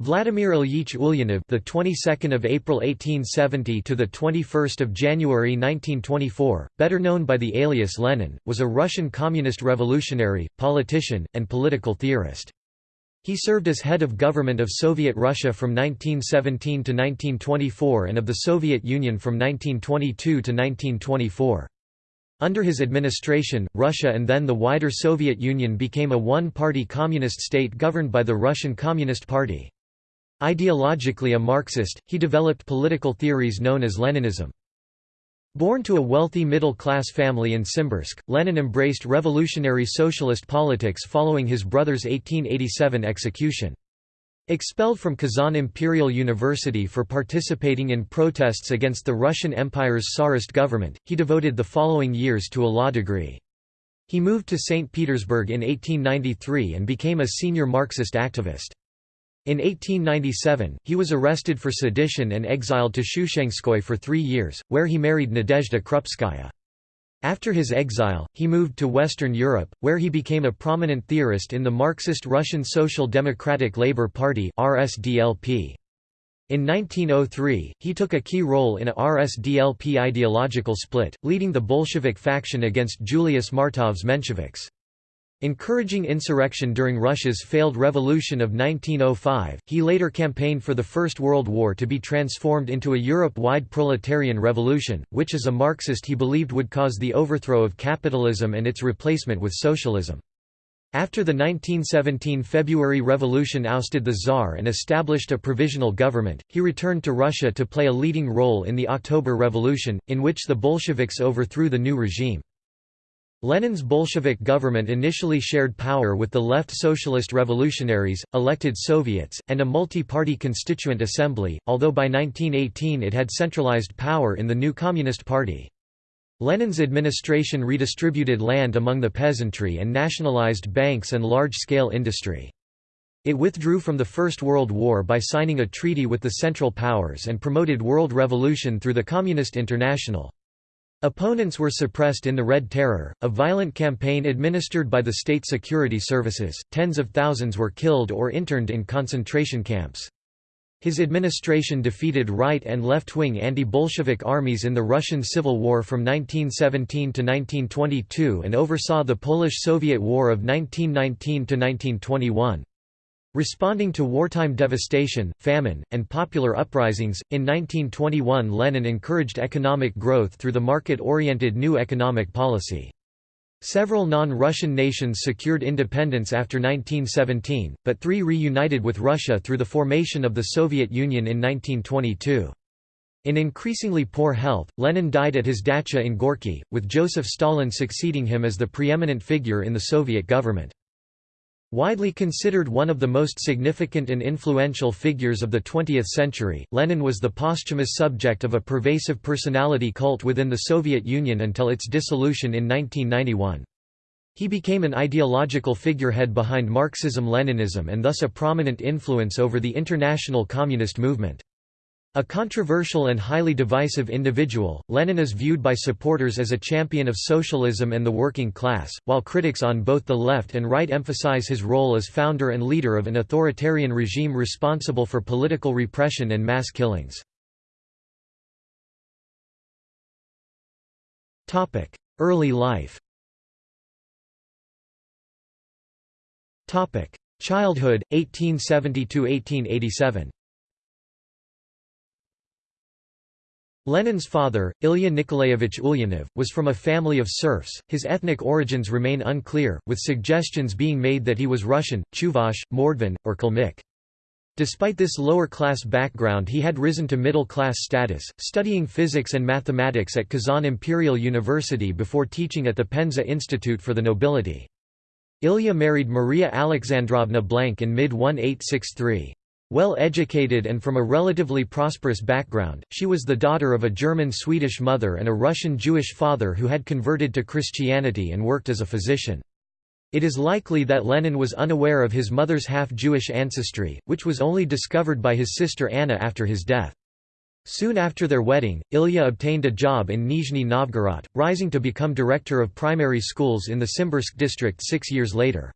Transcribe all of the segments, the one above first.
Vladimir Ilyich Ulyanov, the 22nd of April 1870 to the 21st of January 1924, better known by the alias Lenin, was a Russian communist revolutionary, politician, and political theorist. He served as head of government of Soviet Russia from 1917 to 1924 and of the Soviet Union from 1922 to 1924. Under his administration, Russia and then the wider Soviet Union became a one-party communist state governed by the Russian Communist Party. Ideologically a Marxist, he developed political theories known as Leninism. Born to a wealthy middle-class family in Simbirsk, Lenin embraced revolutionary socialist politics following his brother's 1887 execution. Expelled from Kazan Imperial University for participating in protests against the Russian Empire's Tsarist government, he devoted the following years to a law degree. He moved to St. Petersburg in 1893 and became a senior Marxist activist. In 1897, he was arrested for sedition and exiled to Shushenskoye for three years, where he married Nadezhda Krupskaya. After his exile, he moved to Western Europe, where he became a prominent theorist in the Marxist Russian Social Democratic Labour Party RSDLP. In 1903, he took a key role in a RSDLP ideological split, leading the Bolshevik faction against Julius Martov's Mensheviks. Encouraging insurrection during Russia's failed revolution of 1905, he later campaigned for the First World War to be transformed into a Europe-wide proletarian revolution, which as a Marxist he believed would cause the overthrow of capitalism and its replacement with socialism. After the 1917 February Revolution ousted the Tsar and established a provisional government, he returned to Russia to play a leading role in the October Revolution, in which the Bolsheviks overthrew the new regime. Lenin's Bolshevik government initially shared power with the left Socialist Revolutionaries, elected Soviets, and a multi-party constituent assembly, although by 1918 it had centralized power in the new Communist Party. Lenin's administration redistributed land among the peasantry and nationalized banks and large-scale industry. It withdrew from the First World War by signing a treaty with the Central Powers and promoted world revolution through the Communist International. Opponents were suppressed in the Red Terror, a violent campaign administered by the state security services. Tens of thousands were killed or interned in concentration camps. His administration defeated right and left-wing anti-Bolshevik armies in the Russian Civil War from 1917 to 1922 and oversaw the Polish-Soviet War of 1919 to 1921. Responding to wartime devastation, famine, and popular uprisings, in 1921 Lenin encouraged economic growth through the market-oriented new economic policy. Several non-Russian nations secured independence after 1917, but three reunited with Russia through the formation of the Soviet Union in 1922. In increasingly poor health, Lenin died at his dacha in Gorky, with Joseph Stalin succeeding him as the preeminent figure in the Soviet government. Widely considered one of the most significant and influential figures of the 20th century, Lenin was the posthumous subject of a pervasive personality cult within the Soviet Union until its dissolution in 1991. He became an ideological figurehead behind Marxism-Leninism and thus a prominent influence over the international communist movement. A controversial and highly divisive individual, Lenin is viewed by supporters as a champion of socialism and the working class, while critics on both the left and right emphasize his role as founder and leader of an authoritarian regime responsible for political repression and mass killings. Early life Childhood, 1870–1887 Lenin's father, Ilya Nikolaevich Ulyanov, was from a family of serfs. His ethnic origins remain unclear, with suggestions being made that he was Russian, Chuvash, Mordvin, or Kalmyk. Despite this lower-class background he had risen to middle-class status, studying physics and mathematics at Kazan Imperial University before teaching at the Penza Institute for the Nobility. Ilya married Maria Alexandrovna Blank in mid-1863. Well educated and from a relatively prosperous background, she was the daughter of a German-Swedish mother and a Russian-Jewish father who had converted to Christianity and worked as a physician. It is likely that Lenin was unaware of his mother's half-Jewish ancestry, which was only discovered by his sister Anna after his death. Soon after their wedding, Ilya obtained a job in Nizhny Novgorod, rising to become director of primary schools in the Simbirsk district six years later.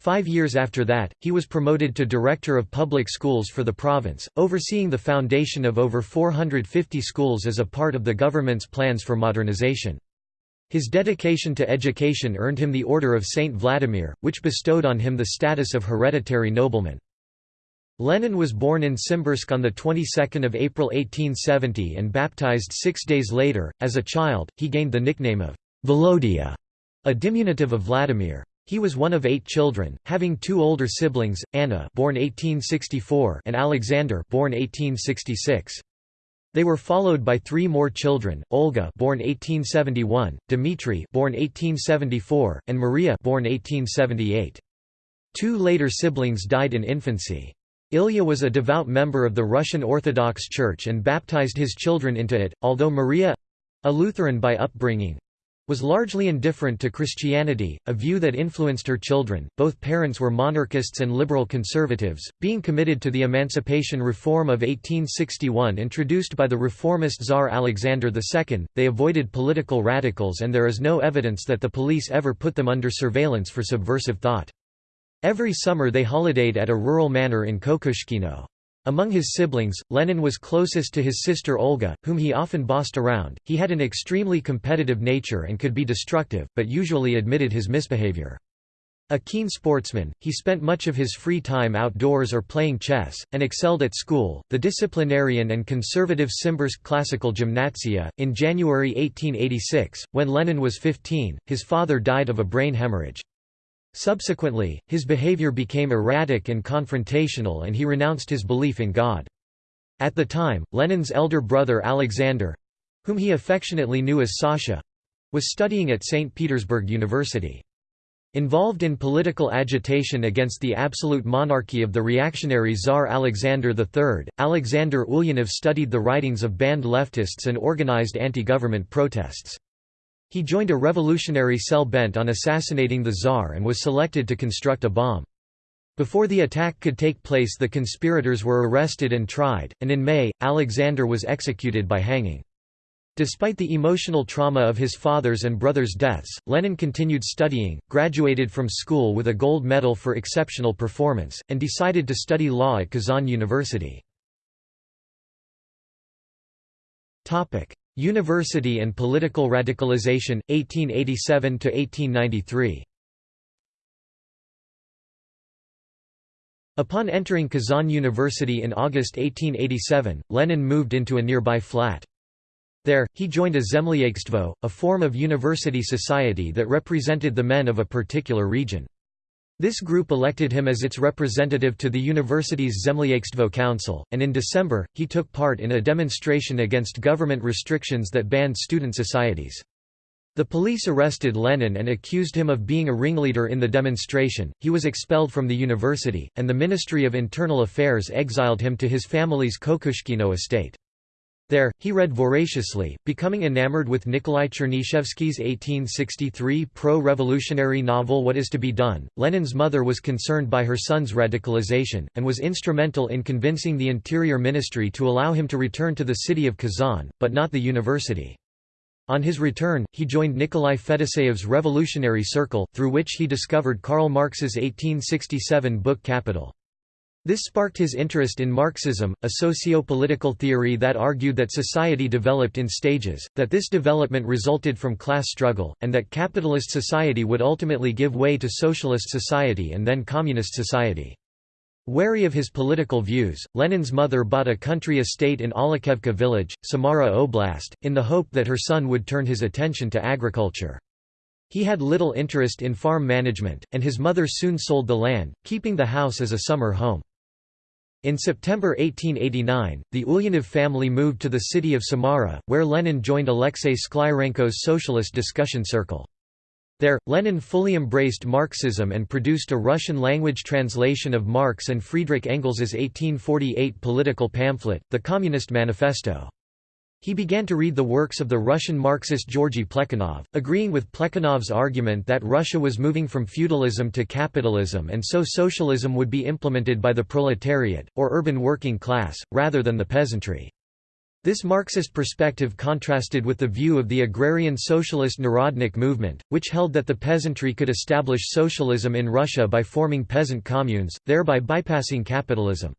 Five years after that, he was promoted to Director of Public Schools for the province, overseeing the foundation of over 450 schools as a part of the government's plans for modernization. His dedication to education earned him the Order of Saint Vladimir, which bestowed on him the status of hereditary nobleman. Lenin was born in Simbirsk on the 22nd of April 1870 and baptized 6 days later. As a child, he gained the nickname of Volodya, a diminutive of Vladimir. He was one of 8 children, having two older siblings, Anna, born 1864, and Alexander, born 1866. They were followed by three more children, Olga born 1871, Dmitry born 1874, and Maria born 1878. Two later siblings died in infancy. Ilya was a devout member of the Russian Orthodox Church and baptized his children into it, although Maria—a Lutheran by upbringing, was largely indifferent to Christianity, a view that influenced her children. Both parents were monarchists and liberal conservatives, being committed to the emancipation reform of 1861 introduced by the reformist Tsar Alexander II. They avoided political radicals and there is no evidence that the police ever put them under surveillance for subversive thought. Every summer they holidayed at a rural manor in Kokushkino. Among his siblings, Lenin was closest to his sister Olga, whom he often bossed around. He had an extremely competitive nature and could be destructive, but usually admitted his misbehavior. A keen sportsman, he spent much of his free time outdoors or playing chess, and excelled at school. The disciplinarian and conservative Simbirsk Classical Gymnasia. In January 1886, when Lenin was 15, his father died of a brain hemorrhage. Subsequently, his behavior became erratic and confrontational and he renounced his belief in God. At the time, Lenin's elder brother Alexander—whom he affectionately knew as Sasha—was studying at St. Petersburg University. Involved in political agitation against the absolute monarchy of the reactionary Tsar Alexander III, Alexander Ulyanov studied the writings of banned leftists and organized anti-government protests. He joined a revolutionary cell bent on assassinating the Tsar and was selected to construct a bomb. Before the attack could take place the conspirators were arrested and tried, and in May, Alexander was executed by hanging. Despite the emotional trauma of his father's and brother's deaths, Lenin continued studying, graduated from school with a gold medal for exceptional performance, and decided to study law at Kazan University. University and political radicalization, 1887–1893 Upon entering Kazan University in August 1887, Lenin moved into a nearby flat. There, he joined a Zemlyachestvo, a form of university society that represented the men of a particular region. This group elected him as its representative to the university's Zemlyachestvo Council, and in December, he took part in a demonstration against government restrictions that banned student societies. The police arrested Lenin and accused him of being a ringleader in the demonstration. He was expelled from the university, and the Ministry of Internal Affairs exiled him to his family's Kokushkino estate. There, he read voraciously, becoming enamored with Nikolai Chernyshevsky's 1863 pro-revolutionary novel What is to be Done. Lenin's mother was concerned by her son's radicalization, and was instrumental in convincing the Interior Ministry to allow him to return to the city of Kazan, but not the university. On his return, he joined Nikolai Fedoseyev's Revolutionary Circle, through which he discovered Karl Marx's 1867 book Capital. This sparked his interest in Marxism, a socio-political theory that argued that society developed in stages, that this development resulted from class struggle, and that capitalist society would ultimately give way to socialist society and then communist society. Wary of his political views, Lenin's mother bought a country estate in Alakaevka village, Samara Oblast, in the hope that her son would turn his attention to agriculture. He had little interest in farm management, and his mother soon sold the land, keeping the house as a summer home. In September 1889, the Ulyanov family moved to the city of Samara, where Lenin joined Alexei Sklyarenko's socialist discussion circle. There, Lenin fully embraced Marxism and produced a Russian-language translation of Marx and Friedrich Engels's 1848 political pamphlet, the Communist Manifesto. He began to read the works of the Russian Marxist Georgy Plekhanov, agreeing with Plekhanov's argument that Russia was moving from feudalism to capitalism and so socialism would be implemented by the proletariat, or urban working class, rather than the peasantry. This Marxist perspective contrasted with the view of the agrarian socialist Narodnik movement, which held that the peasantry could establish socialism in Russia by forming peasant communes, thereby bypassing capitalism.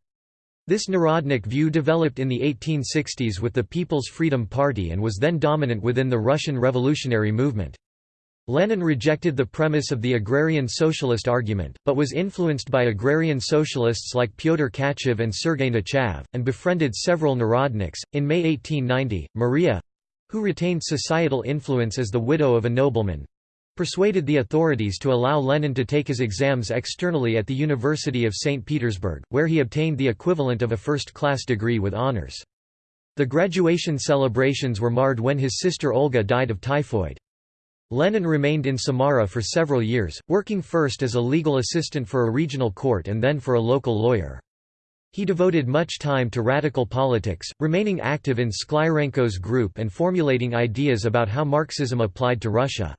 This Narodnik view developed in the 1860s with the People's Freedom Party and was then dominant within the Russian revolutionary movement. Lenin rejected the premise of the agrarian socialist argument, but was influenced by agrarian socialists like Pyotr Tkachev and Sergei Nechayev, and befriended several Narodniks. In May 1890, Maria who retained societal influence as the widow of a nobleman persuaded the authorities to allow Lenin to take his exams externally at the University of St. Petersburg, where he obtained the equivalent of a first class degree with honors. The graduation celebrations were marred when his sister Olga died of typhoid. Lenin remained in Samara for several years, working first as a legal assistant for a regional court and then for a local lawyer. He devoted much time to radical politics, remaining active in Sklyarenko's group and formulating ideas about how Marxism applied to Russia.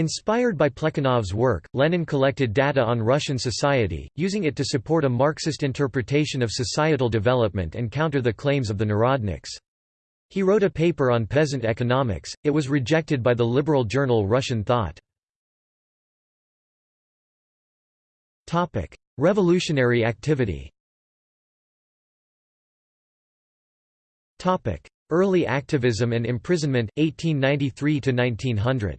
Inspired by Plekhanov's work, Lenin collected data on Russian society, using it to support a Marxist interpretation of societal development and counter the claims of the Narodniks. He wrote a paper on peasant economics, it was rejected by the liberal journal Russian Thought. Revolutionary activity Early activism and imprisonment, 1893–1900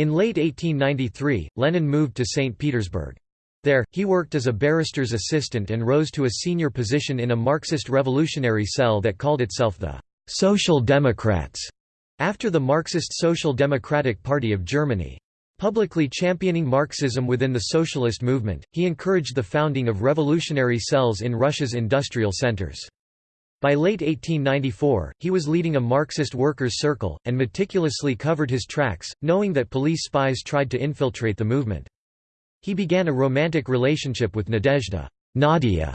In late 1893, Lenin moved to St. Petersburg. There, he worked as a barrister's assistant and rose to a senior position in a Marxist revolutionary cell that called itself the Social Democrats, after the Marxist Social Democratic Party of Germany. Publicly championing Marxism within the socialist movement, he encouraged the founding of revolutionary cells in Russia's industrial centers. By late 1894, he was leading a Marxist workers' circle, and meticulously covered his tracks, knowing that police spies tried to infiltrate the movement. He began a romantic relationship with Nadezhda Nadia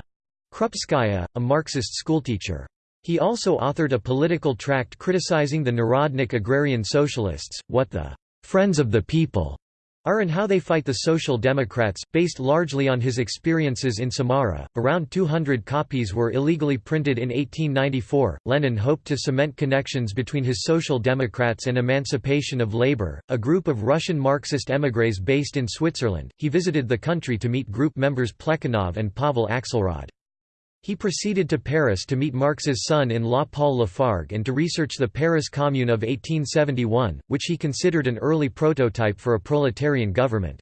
Krupskaya, a Marxist schoolteacher. He also authored a political tract criticizing the Narodnik agrarian socialists, what the «friends of the people» are and how they fight the Social Democrats, based largely on his experiences in Samara. Around 200 copies were illegally printed in 1894. Lenin hoped to cement connections between his Social Democrats and Emancipation of Labor, a group of Russian Marxist émigrés based in Switzerland. He visited the country to meet group members Plekhanov and Pavel Axelrod. He proceeded to Paris to meet Marx's son-in-law Paul Lafargue and to research the Paris Commune of 1871, which he considered an early prototype for a proletarian government.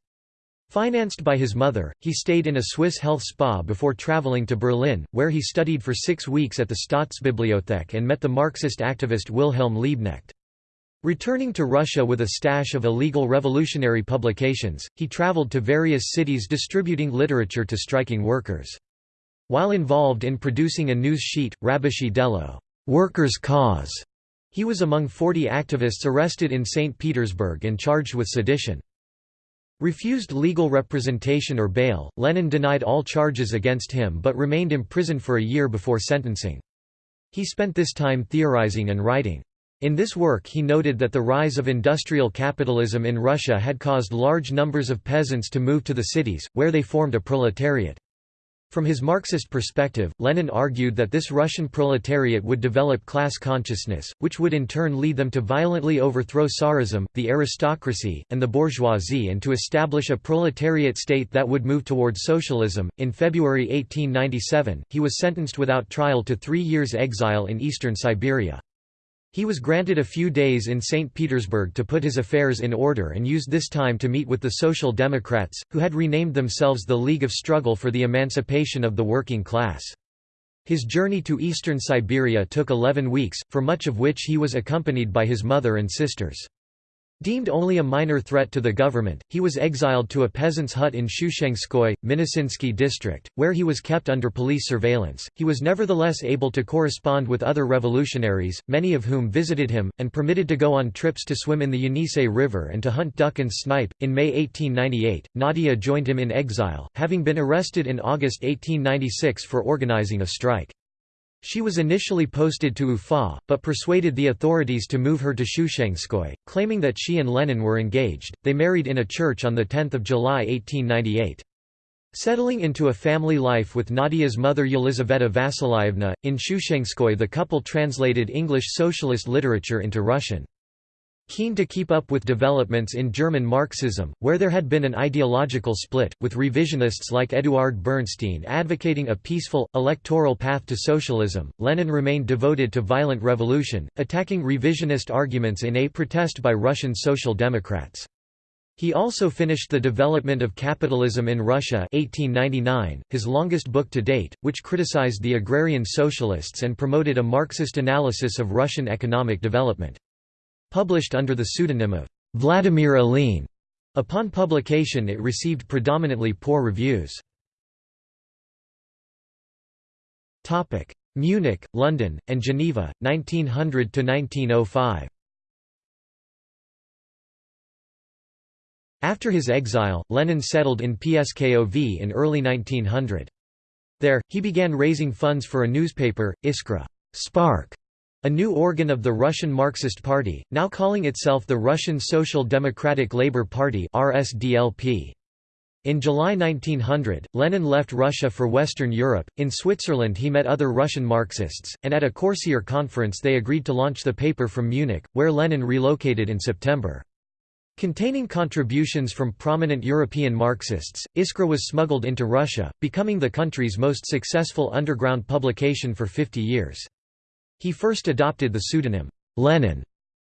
Financed by his mother, he stayed in a Swiss health spa before traveling to Berlin, where he studied for six weeks at the Staatsbibliothek and met the Marxist activist Wilhelm Liebknecht. Returning to Russia with a stash of illegal revolutionary publications, he traveled to various cities distributing literature to striking workers. While involved in producing a news sheet, Rabocheye Delo Workers' Cause, he was among 40 activists arrested in St. Petersburg and charged with sedition. Refused legal representation or bail, Lenin denied all charges against him but remained imprisoned for a year before sentencing. He spent this time theorizing and writing. In this work he noted that the rise of industrial capitalism in Russia had caused large numbers of peasants to move to the cities, where they formed a proletariat. From his Marxist perspective, Lenin argued that this Russian proletariat would develop class consciousness, which would in turn lead them to violently overthrow Tsarism, the aristocracy, and the bourgeoisie and to establish a proletariat state that would move towards socialism. In February 1897, he was sentenced without trial to three years' exile in eastern Siberia. He was granted a few days in St. Petersburg to put his affairs in order and used this time to meet with the Social Democrats, who had renamed themselves the League of Struggle for the Emancipation of the Working Class. His journey to eastern Siberia took 11 weeks, for much of which he was accompanied by his mother and sisters. Deemed only a minor threat to the government, he was exiled to a peasant's hut in Shushenskoye, Minusinsky district, where he was kept under police surveillance. He was nevertheless able to correspond with other revolutionaries, many of whom visited him, and permitted to go on trips to swim in the Yenisei River and to hunt duck and snipe. In May 1898, Nadia joined him in exile, having been arrested in August 1896 for organizing a strike. She was initially posted to Ufa, but persuaded the authorities to move her to Shushenskoye, claiming that she and Lenin were engaged. They married in a church on 10 July 1898. Settling into a family life with Nadia's mother Yelizaveta Vasilyevna, in Shushenskoye the couple translated English socialist literature into Russian. Keen to keep up with developments in German Marxism, where there had been an ideological split, with revisionists like Eduard Bernstein advocating a peaceful, electoral path to socialism, Lenin remained devoted to violent revolution, attacking revisionist arguments in a protest by Russian Social Democrats. He also finished The Development of Capitalism in Russia 1899, his longest book to date, which criticized the agrarian socialists and promoted a Marxist analysis of Russian economic development. Published under the pseudonym of Vladimir Ilyin, upon publication it received predominantly poor reviews. Munich, London, and Geneva, 1900–1905 After his exile, Lenin settled in Pskov in early 1900. There, he began raising funds for a newspaper, Iskra Spark, a new organ of the Russian Marxist Party, now calling itself the Russian Social Democratic Labour Party RSDLP. In July 1900, Lenin left Russia for Western Europe. In Switzerland, he met other Russian Marxists, and at a Corsier conference they agreed to launch the paper from Munich, where Lenin relocated in September. Containing contributions from prominent European Marxists, Iskra was smuggled into Russia, becoming the country's most successful underground publication for 50 years. He first adopted the pseudonym, Lenin.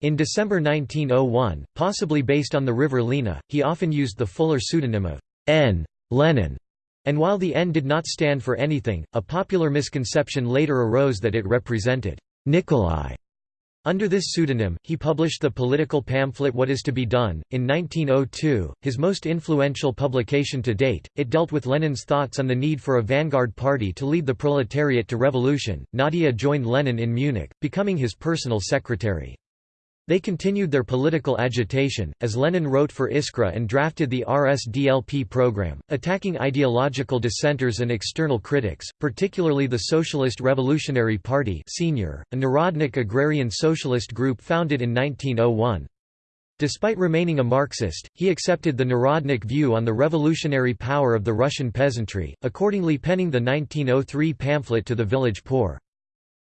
In December 1901, possibly based on the river Lena, he often used the fuller pseudonym of N. Lenin. And while the N did not stand for anything, a popular misconception later arose that it represented Nikolai. Under this pseudonym, he published the political pamphlet What is to be Done. In 1902, his most influential publication to date, it dealt with Lenin's thoughts on the need for a vanguard party to lead the proletariat to revolution. Nadia joined Lenin in Munich, becoming his personal secretary. They continued their political agitation, as Lenin wrote for Iskra and drafted the RSDLP program, attacking ideological dissenters and external critics, particularly the Socialist Revolutionary Party Senior, a Narodnik agrarian socialist group founded in 1901. Despite remaining a Marxist, he accepted the Narodnik view on the revolutionary power of the Russian peasantry, accordingly penning the 1903 pamphlet to the village poor.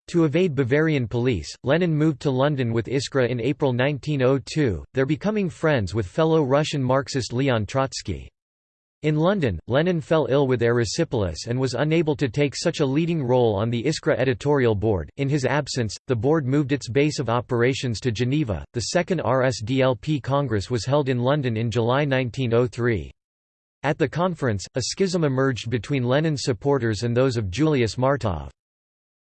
To evade Bavarian police, Lenin moved to London with Iskra in April 1902, there becoming friends with fellow Russian Marxist Leon Trotsky. In London, Lenin fell ill with erysipelas and was unable to take such a leading role on the Iskra editorial board. In his absence, the board moved its base of operations to Geneva. The second RSDLP Congress was held in London in July 1903. At the conference, a schism emerged between Lenin's supporters and those of Julius Martov.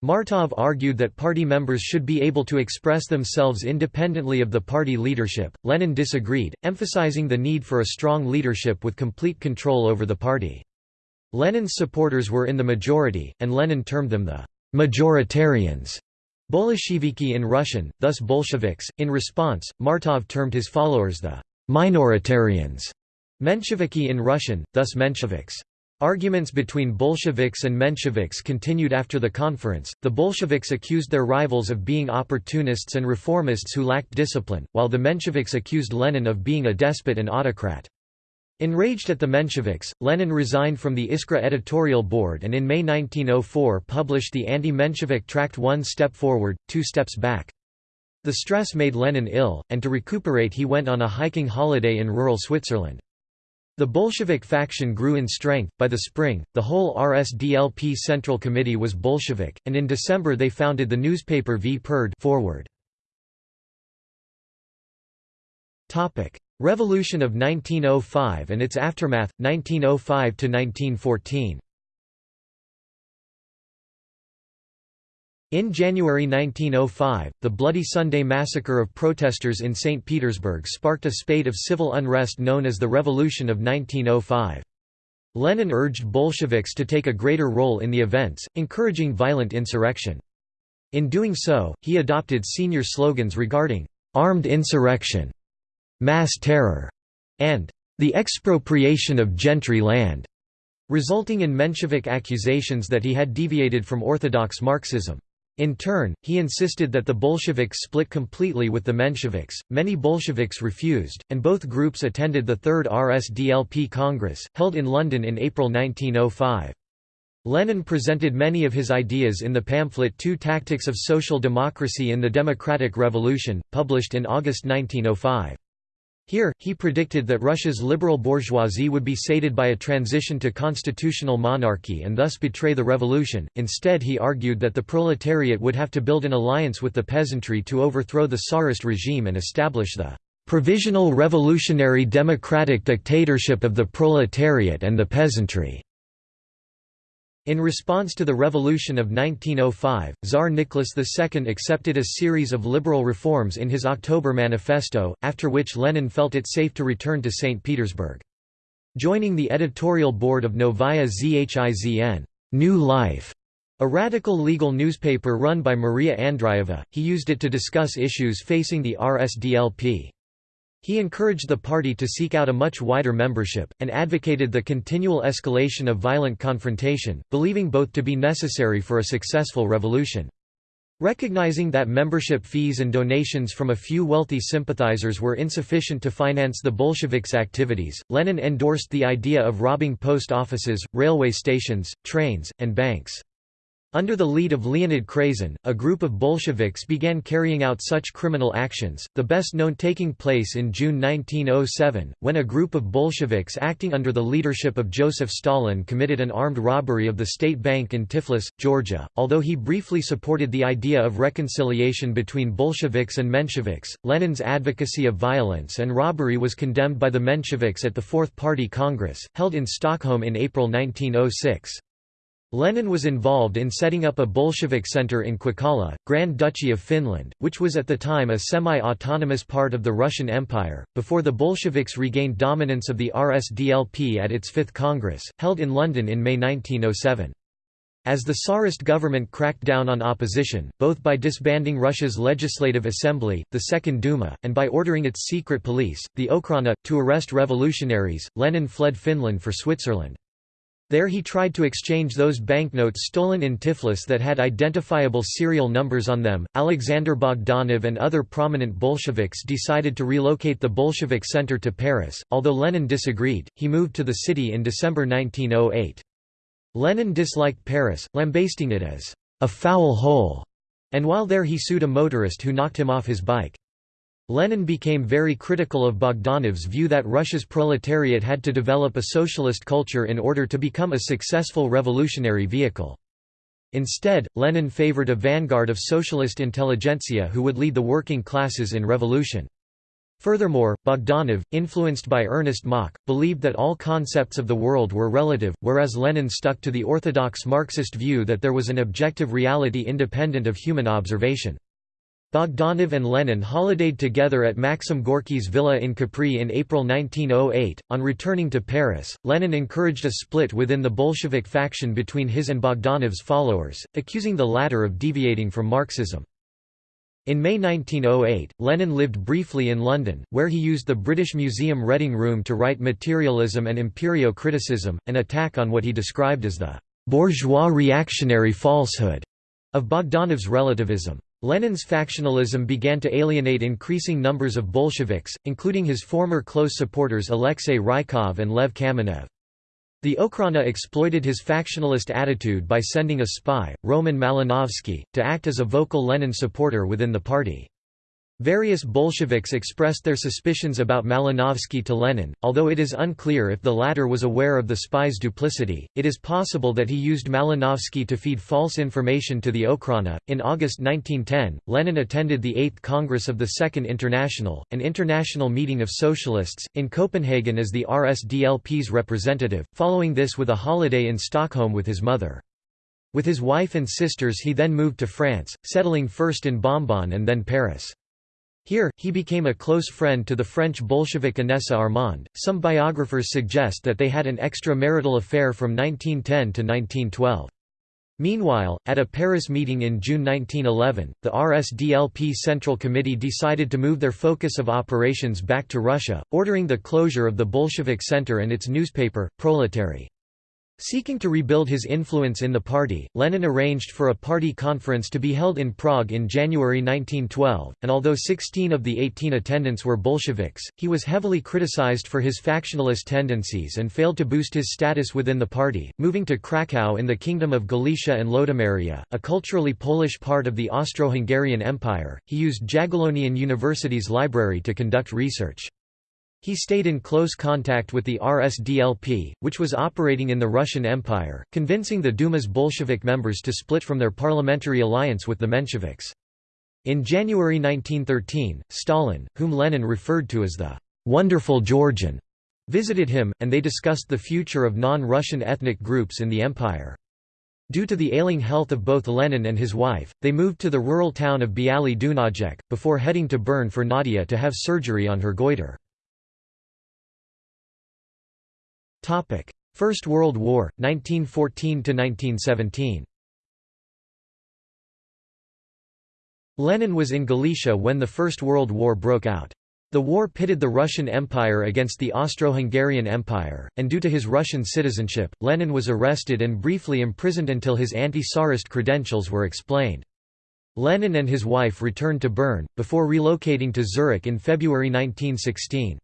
Martov argued that party members should be able to express themselves independently of the party leadership. Lenin disagreed, emphasizing the need for a strong leadership with complete control over the party. Lenin's supporters were in the majority, and Lenin termed them the majoritarians. Bolsheviki in Russian, thus Bolsheviks. In response, Martov termed his followers the minoritarians. Mensheviki in Russian, thus Mensheviks. Arguments between Bolsheviks and Mensheviks continued after the conference. The Bolsheviks accused their rivals of being opportunists and reformists who lacked discipline, while the Mensheviks accused Lenin of being a despot and autocrat. Enraged at the Mensheviks, Lenin resigned from the Iskra editorial board and in May 1904 published the anti-Menshevik tract One Step Forward, Two Steps Back. The stress made Lenin ill, and to recuperate he went on a hiking holiday in rural Switzerland. The Bolshevik faction grew in strength. By the spring, the whole RSDLP Central Committee was Bolshevik, and in December they founded the newspaper Vperyod Forward. Topic: Revolution of 1905 and its aftermath 1905 to 1914. In January 1905, the Bloody Sunday massacre of protesters in St. Petersburg sparked a spate of civil unrest known as the Revolution of 1905. Lenin urged Bolsheviks to take a greater role in the events, encouraging violent insurrection. In doing so, he adopted senior slogans regarding «armed insurrection», «mass terror» and «the expropriation of gentry land», resulting in Menshevik accusations that he had deviated from orthodox Marxism. In turn, he insisted that the Bolsheviks split completely with the Mensheviks. Many Bolsheviks refused, and both groups attended the Third RSDLP Congress, held in London in April 1905. Lenin presented many of his ideas in the pamphlet Two Tactics of Social Democracy in the Democratic Revolution, published in August 1905. Here, he predicted that Russia's liberal bourgeoisie would be sated by a transition to constitutional monarchy and thus betray the revolution. Instead, he argued that the proletariat would have to build an alliance with the peasantry to overthrow the Tsarist regime and establish the provisional revolutionary democratic dictatorship of the proletariat and the peasantry. In response to the revolution of 1905, Tsar Nicholas II accepted a series of liberal reforms in his October manifesto, after which Lenin felt it safe to return to St. Petersburg. Joining the editorial board of Novaya Zhizn New Life, a radical legal newspaper run by Maria Andreeva, he used it to discuss issues facing the RSDLP. He encouraged the party to seek out a much wider membership, and advocated the continual escalation of violent confrontation, believing both to be necessary for a successful revolution. Recognizing that membership fees and donations from a few wealthy sympathizers were insufficient to finance the Bolsheviks' activities, Lenin endorsed the idea of robbing post offices, railway stations, trains, and banks. Under the lead of Leonid Krasin, a group of Bolsheviks began carrying out such criminal actions, the best known taking place in June 1907, when a group of Bolsheviks acting under the leadership of Joseph Stalin committed an armed robbery of the state bank in Tiflis, Georgia. Although he briefly supported the idea of reconciliation between Bolsheviks and Mensheviks, Lenin's advocacy of violence and robbery was condemned by the Mensheviks at the Fourth Party Congress, held in Stockholm in April 1906. Lenin was involved in setting up a Bolshevik center in Kuokkala, Grand Duchy of Finland, which was at the time a semi-autonomous part of the Russian Empire, before the Bolsheviks regained dominance of the RSDLP at its Fifth Congress, held in London in May 1907. As the Tsarist government cracked down on opposition, both by disbanding Russia's Legislative Assembly, the Second Duma, and by ordering its secret police, the Okhrana, to arrest revolutionaries, Lenin fled Finland for Switzerland. There he tried to exchange those banknotes stolen in Tiflis that had identifiable serial numbers on them. Alexander Bogdanov and other prominent Bolsheviks decided to relocate the Bolshevik center to Paris. Although Lenin disagreed, he moved to the city in December 1908. Lenin disliked Paris, lambasting it as a foul hole, and while there he sued a motorist who knocked him off his bike. Lenin became very critical of Bogdanov's view that Russia's proletariat had to develop a socialist culture in order to become a successful revolutionary vehicle. Instead, Lenin favored a vanguard of socialist intelligentsia who would lead the working classes in revolution. Furthermore, Bogdanov, influenced by Ernst Mach, believed that all concepts of the world were relative, whereas Lenin stuck to the orthodox Marxist view that there was an objective reality independent of human observation. Bogdanov and Lenin holidayed together at Maxim Gorky's villa in Capri in April 1908. On returning to Paris, Lenin encouraged a split within the Bolshevik faction between his and Bogdanov's followers, accusing the latter of deviating from Marxism. In May 1908, Lenin lived briefly in London, where he used the British Museum Reading Room to write Materialism and Empirio-Criticism, an attack on what he described as the bourgeois reactionary falsehood of Bogdanov's relativism. Lenin's factionalism began to alienate increasing numbers of Bolsheviks, including his former close supporters Alexei Rykov and Lev Kamenev. The Okhrana exploited his factionalist attitude by sending a spy, Roman Malinovsky, to act as a vocal Lenin supporter within the party. Various Bolsheviks expressed their suspicions about Malinovsky to Lenin, although it is unclear if the latter was aware of the spy's duplicity. It is possible that he used Malinovsky to feed false information to the Okhrana. In August 1910, Lenin attended the 8th Congress of the Second International, an international meeting of socialists, in Copenhagen as the RSDLP's representative, following this with a holiday in Stockholm with his mother. With his wife and sisters he then moved to France, settling first in Bombon and then Paris. Here, he became a close friend to the French Bolshevik Inessa Armand. Some biographers suggest that they had an extramarital affair from 1910 to 1912. Meanwhile, at a Paris meeting in June 1911, the RSDLP Central Committee decided to move their focus of operations back to Russia, ordering the closure of the Bolshevik Center and its newspaper, Proletary. Seeking to rebuild his influence in the party, Lenin arranged for a party conference to be held in Prague in January 1912, and although 16 of the 18 attendants were Bolsheviks, he was heavily criticized for his factionalist tendencies and failed to boost his status within the party. Moving to Krakow in the Kingdom of Galicia and Lodomeria, a culturally Polish part of the Austro-Hungarian Empire, he used Jagiellonian University's library to conduct research. He stayed in close contact with the RSDLP, which was operating in the Russian Empire, convincing the Duma's Bolshevik members to split from their parliamentary alliance with the Mensheviks. In January 1913, Stalin, whom Lenin referred to as the «wonderful Georgian», visited him, and they discussed the future of non-Russian ethnic groups in the empire. Due to the ailing health of both Lenin and his wife, they moved to the rural town of Bialy Dunajec, before heading to Bern for Nadia to have surgery on her goiter. First World War, 1914–1917 Lenin was in Galicia when the First World War broke out. The war pitted the Russian Empire against the Austro-Hungarian Empire, and due to his Russian citizenship, Lenin was arrested and briefly imprisoned until his anti-Tsarist credentials were explained. Lenin and his wife returned to Bern, before relocating to Zurich in February 1916.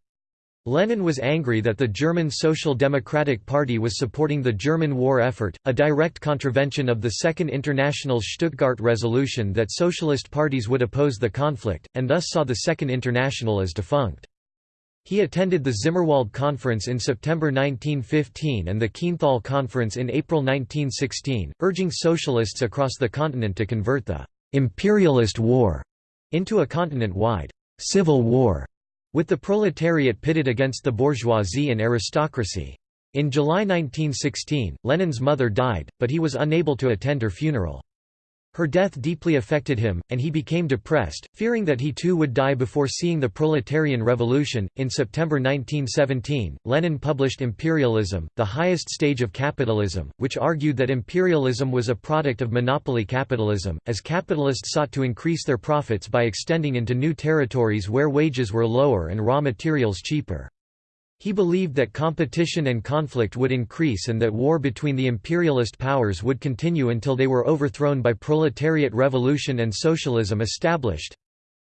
Lenin was angry that the German Social Democratic Party was supporting the German war effort, a direct contravention of the Second International's Stuttgart resolution that socialist parties would oppose the conflict, and thus saw the Second International as defunct. He attended the Zimmerwald Conference in September 1915 and the Kienthal Conference in April 1916, urging socialists across the continent to convert the «imperialist war» into a continent-wide «civil war» with the proletariat pitted against the bourgeoisie and aristocracy. In July 1916, Lenin's mother died, but he was unable to attend her funeral. Her death deeply affected him, and he became depressed, fearing that he too would die before seeing the proletarian revolution. In September 1917, Lenin published Imperialism, the highest stage of capitalism, which argued that imperialism was a product of monopoly capitalism, as capitalists sought to increase their profits by extending into new territories where wages were lower and raw materials cheaper. He believed that competition and conflict would increase and that war between the imperialist powers would continue until they were overthrown by proletariat revolution and socialism established.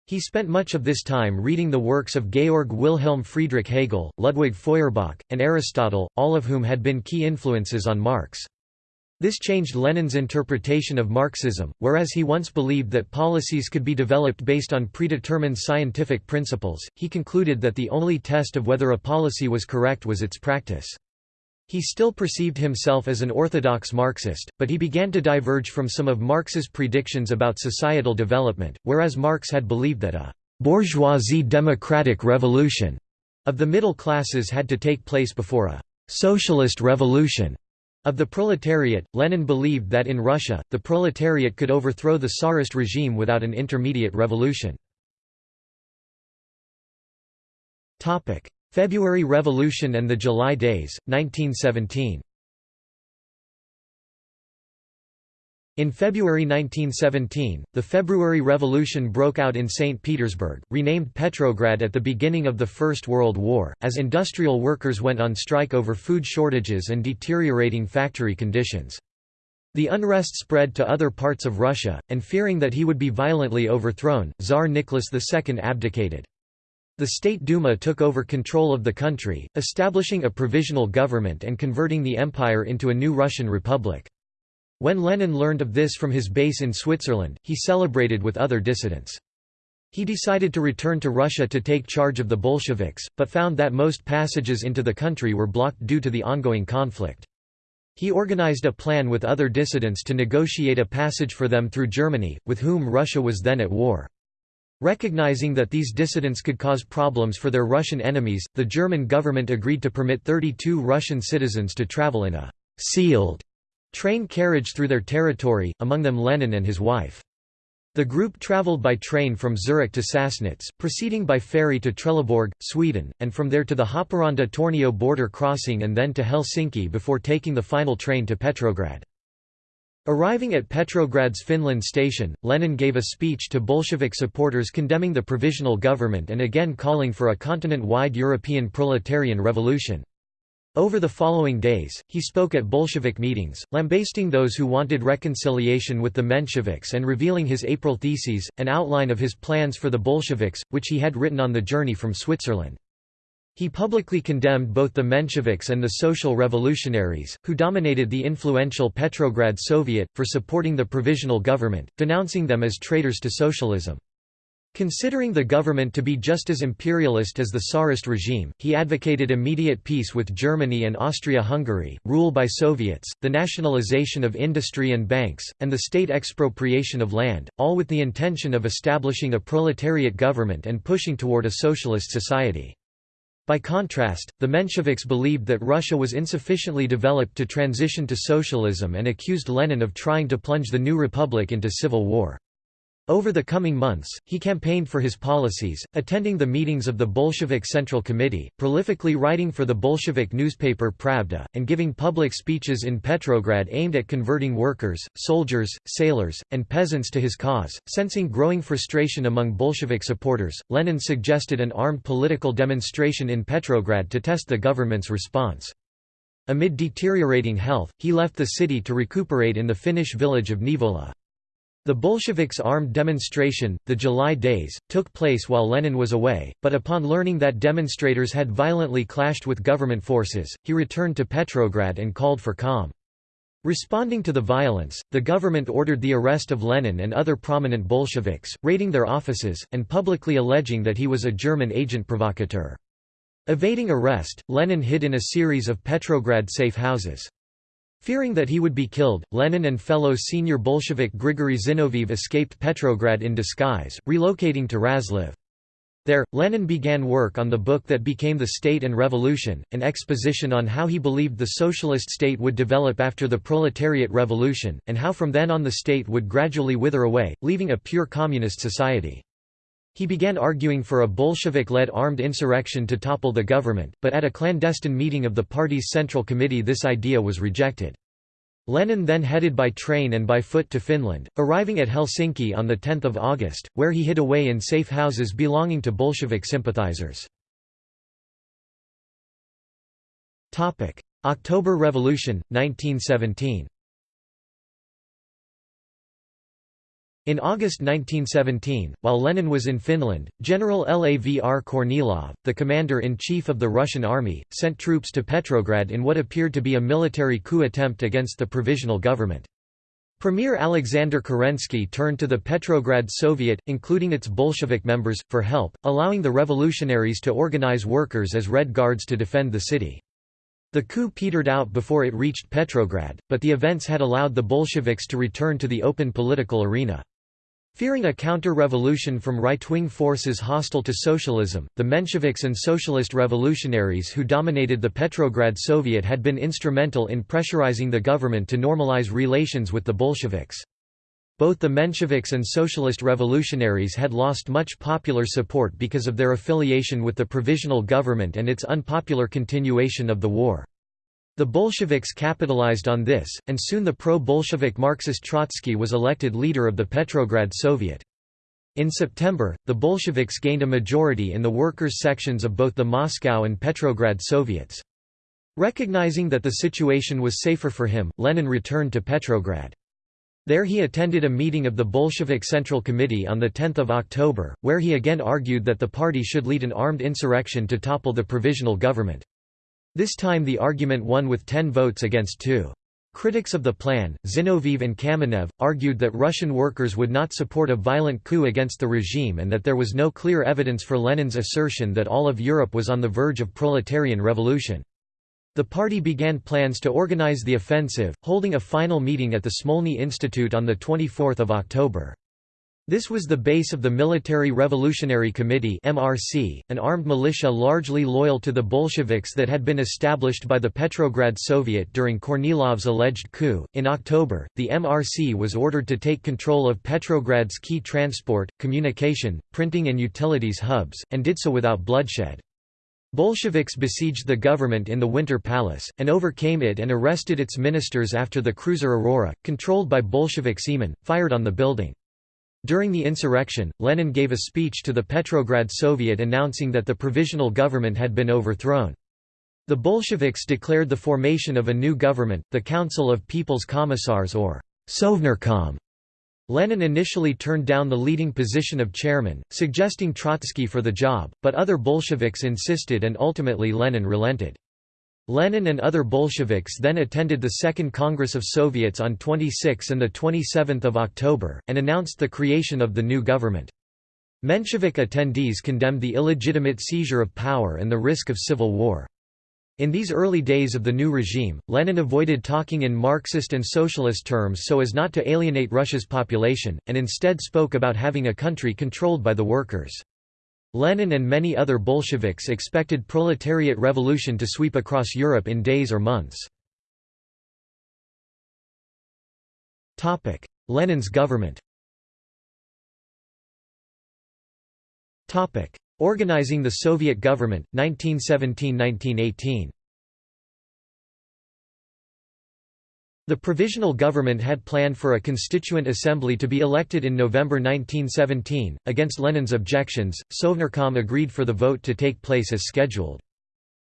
He spent much of this time reading the works of Georg Wilhelm Friedrich Hegel, Ludwig Feuerbach, and Aristotle, all of whom had been key influences on Marx. This changed Lenin's interpretation of Marxism, whereas he once believed that policies could be developed based on predetermined scientific principles, he concluded that the only test of whether a policy was correct was its practice. He still perceived himself as an orthodox Marxist, but he began to diverge from some of Marx's predictions about societal development, whereas Marx had believed that a «bourgeoisie democratic revolution» of the middle classes had to take place before a «socialist revolution» Of the proletariat, Lenin believed that in Russia, the proletariat could overthrow the Tsarist regime without an intermediate revolution. February Revolution and the July Days, 1917 In February 1917, the February Revolution broke out in St. Petersburg, renamed Petrograd at the beginning of the First World War, as industrial workers went on strike over food shortages and deteriorating factory conditions. The unrest spread to other parts of Russia, and fearing that he would be violently overthrown, Tsar Nicholas II abdicated. The State Duma took over control of the country, establishing a provisional government and converting the empire into a new Russian republic. When Lenin learned of this from his base in Switzerland, he celebrated with other dissidents. He decided to return to Russia to take charge of the Bolsheviks, but found that most passages into the country were blocked due to the ongoing conflict. He organized a plan with other dissidents to negotiate a passage for them through Germany, with whom Russia was then at war. Recognizing that these dissidents could cause problems for their Russian enemies, the German government agreed to permit 32 Russian citizens to travel in a «sealed» train carriage through their territory, among them Lenin and his wife. The group traveled by train from Zurich to Sassnitz, proceeding by ferry to Trelleborg, Sweden, and from there to the Haparanda-Tornio border crossing and then to Helsinki before taking the final train to Petrograd. Arriving at Petrograd's Finland station, Lenin gave a speech to Bolshevik supporters condemning the provisional government and again calling for a continent-wide European proletarian revolution. Over the following days, he spoke at Bolshevik meetings, lambasting those who wanted reconciliation with the Mensheviks and revealing his April Theses, an outline of his plans for the Bolsheviks, which he had written on the journey from Switzerland. He publicly condemned both the Mensheviks and the Social Revolutionaries, who dominated the influential Petrograd Soviet, for supporting the provisional government, denouncing them as traitors to socialism. Considering the government to be just as imperialist as the Tsarist regime, he advocated immediate peace with Germany and Austria-Hungary, rule by Soviets, the nationalization of industry and banks, and the state expropriation of land, all with the intention of establishing a proletariat government and pushing toward a socialist society. By contrast, the Mensheviks believed that Russia was insufficiently developed to transition to socialism and accused Lenin of trying to plunge the new republic into civil war. Over the coming months, he campaigned for his policies, attending the meetings of the Bolshevik Central Committee, prolifically writing for the Bolshevik newspaper Pravda, and giving public speeches in Petrograd aimed at converting workers, soldiers, sailors, and peasants to his cause. Sensing growing frustration among Bolshevik supporters, Lenin suggested an armed political demonstration in Petrograd to test the government's response. Amid deteriorating health, he left the city to recuperate in the Finnish village of Neivola. The Bolsheviks' armed demonstration, the July Days, took place while Lenin was away, but upon learning that demonstrators had violently clashed with government forces, he returned to Petrograd and called for calm. Responding to the violence, the government ordered the arrest of Lenin and other prominent Bolsheviks, raiding their offices, and publicly alleging that he was a German agent provocateur. Evading arrest, Lenin hid in a series of Petrograd safe houses. Fearing that he would be killed, Lenin and fellow senior Bolshevik Grigory Zinoviev escaped Petrograd in disguise, relocating to Razliv. There, Lenin began work on the book that became The State and Revolution, an exposition on how he believed the socialist state would develop after the proletariat revolution, and how from then on the state would gradually wither away, leaving a pure communist society. He began arguing for a Bolshevik-led armed insurrection to topple the government, but at a clandestine meeting of the party's Central Committee this idea was rejected. Lenin then headed by train and by foot to Finland, arriving at Helsinki on 10 August, where he hid away in safe houses belonging to Bolshevik sympathizers. October Revolution, 1917 In August 1917, while Lenin was in Finland, General Lavr Kornilov, the commander-in-chief of the Russian army, sent troops to Petrograd in what appeared to be a military coup attempt against the provisional government. Premier Alexander Kerensky turned to the Petrograd Soviet, including its Bolshevik members, for help, allowing the revolutionaries to organize workers as Red Guards to defend the city. The coup petered out before it reached Petrograd, but the events had allowed the Bolsheviks to return to the open political arena. Fearing a counter-revolution from right-wing forces hostile to socialism, the Mensheviks and socialist revolutionaries who dominated the Petrograd Soviet had been instrumental in pressurizing the government to normalize relations with the Bolsheviks. Both the Mensheviks and socialist revolutionaries had lost much popular support because of their affiliation with the provisional government and its unpopular continuation of the war. The Bolsheviks capitalized on this, and soon the pro-Bolshevik Marxist Trotsky was elected leader of the Petrograd Soviet. In September, the Bolsheviks gained a majority in the workers' sections of both the Moscow and Petrograd Soviets. Recognizing that the situation was safer for him, Lenin returned to Petrograd. There he attended a meeting of the Bolshevik Central Committee on 10 October, where he again argued that the party should lead an armed insurrection to topple the provisional government. This time the argument won with 10 votes against 2. Critics of the plan, Zinoviev and Kamenev, argued that Russian workers would not support a violent coup against the regime and that there was no clear evidence for Lenin's assertion that all of Europe was on the verge of proletarian revolution. The party began plans to organize the offensive, holding a final meeting at the Smolny Institute on 24 October. This was the base of the Military Revolutionary Committee (MRC), an armed militia largely loyal to the Bolsheviks that had been established by the Petrograd Soviet during Kornilov's alleged coup. In October, the MRC was ordered to take control of Petrograd's key transport, communication, printing and utilities hubs, and did so without bloodshed. Bolsheviks besieged the government in the Winter Palace, and overcame it and arrested its ministers after the cruiser Aurora, controlled by Bolshevik seamen, fired on the building. During the insurrection, Lenin gave a speech to the Petrograd Soviet announcing that the provisional government had been overthrown. The Bolsheviks declared the formation of a new government, the Council of People's Commissars or Sovnarkom. Lenin initially turned down the leading position of chairman, suggesting Trotsky for the job, but other Bolsheviks insisted and ultimately Lenin relented. Lenin and other Bolsheviks then attended the Second Congress of Soviets on 26 and 27 October, and announced the creation of the new government. Menshevik attendees condemned the illegitimate seizure of power and the risk of civil war. In these early days of the new regime, Lenin avoided talking in Marxist and socialist terms so as not to alienate Russia's population, and instead spoke about having a country controlled by the workers. Lenin and many other Bolsheviks expected proletariat revolution to sweep across Europe in days or months. Lenin's government Organizing the Soviet government, 1917–1918 The Provisional Government had planned for a constituent assembly to be elected in November 1917. Against Lenin's objections, Sovnarkom agreed for the vote to take place as scheduled.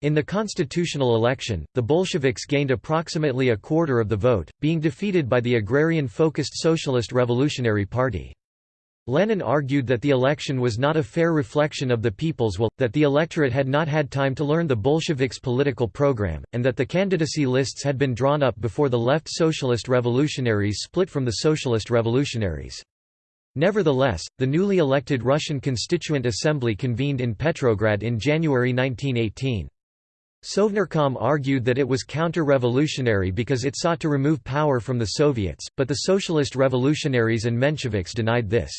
In the constitutional election, the Bolsheviks gained approximately a quarter of the vote, being defeated by the agrarian-focused Socialist Revolutionary Party. Lenin argued that the election was not a fair reflection of the people's will, that the electorate had not had time to learn the Bolsheviks' political program, and that the candidacy lists had been drawn up before the left Socialist Revolutionaries split from the Socialist Revolutionaries. Nevertheless, the newly elected Russian Constituent Assembly convened in Petrograd in January 1918. Sovnarkom argued that it was counter-revolutionary because it sought to remove power from the Soviets, but the Socialist Revolutionaries and Mensheviks denied this.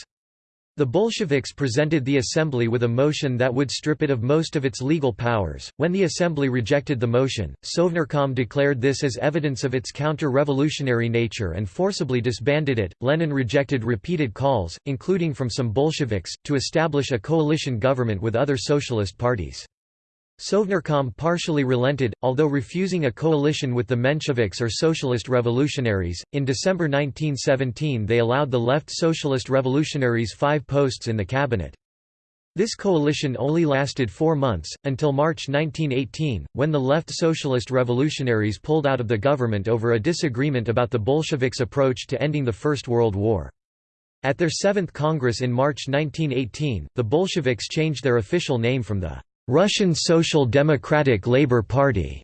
The Bolsheviks presented the assembly with a motion that would strip it of most of its legal powers. When the assembly rejected the motion, Sovnarkom declared this as evidence of its counter-revolutionary nature and forcibly disbanded it. Lenin rejected repeated calls, including from some Bolsheviks, to establish a coalition government with other socialist parties. Sovnarkom partially relented, although refusing a coalition with the Mensheviks or Socialist Revolutionaries. In December 1917, they allowed the left Socialist Revolutionaries five posts in the cabinet. This coalition only lasted four months, until March 1918, when the left Socialist Revolutionaries pulled out of the government over a disagreement about the Bolsheviks' approach to ending the First World War. At their Seventh Congress in March 1918, the Bolsheviks changed their official name from the Russian Social Democratic Labour Party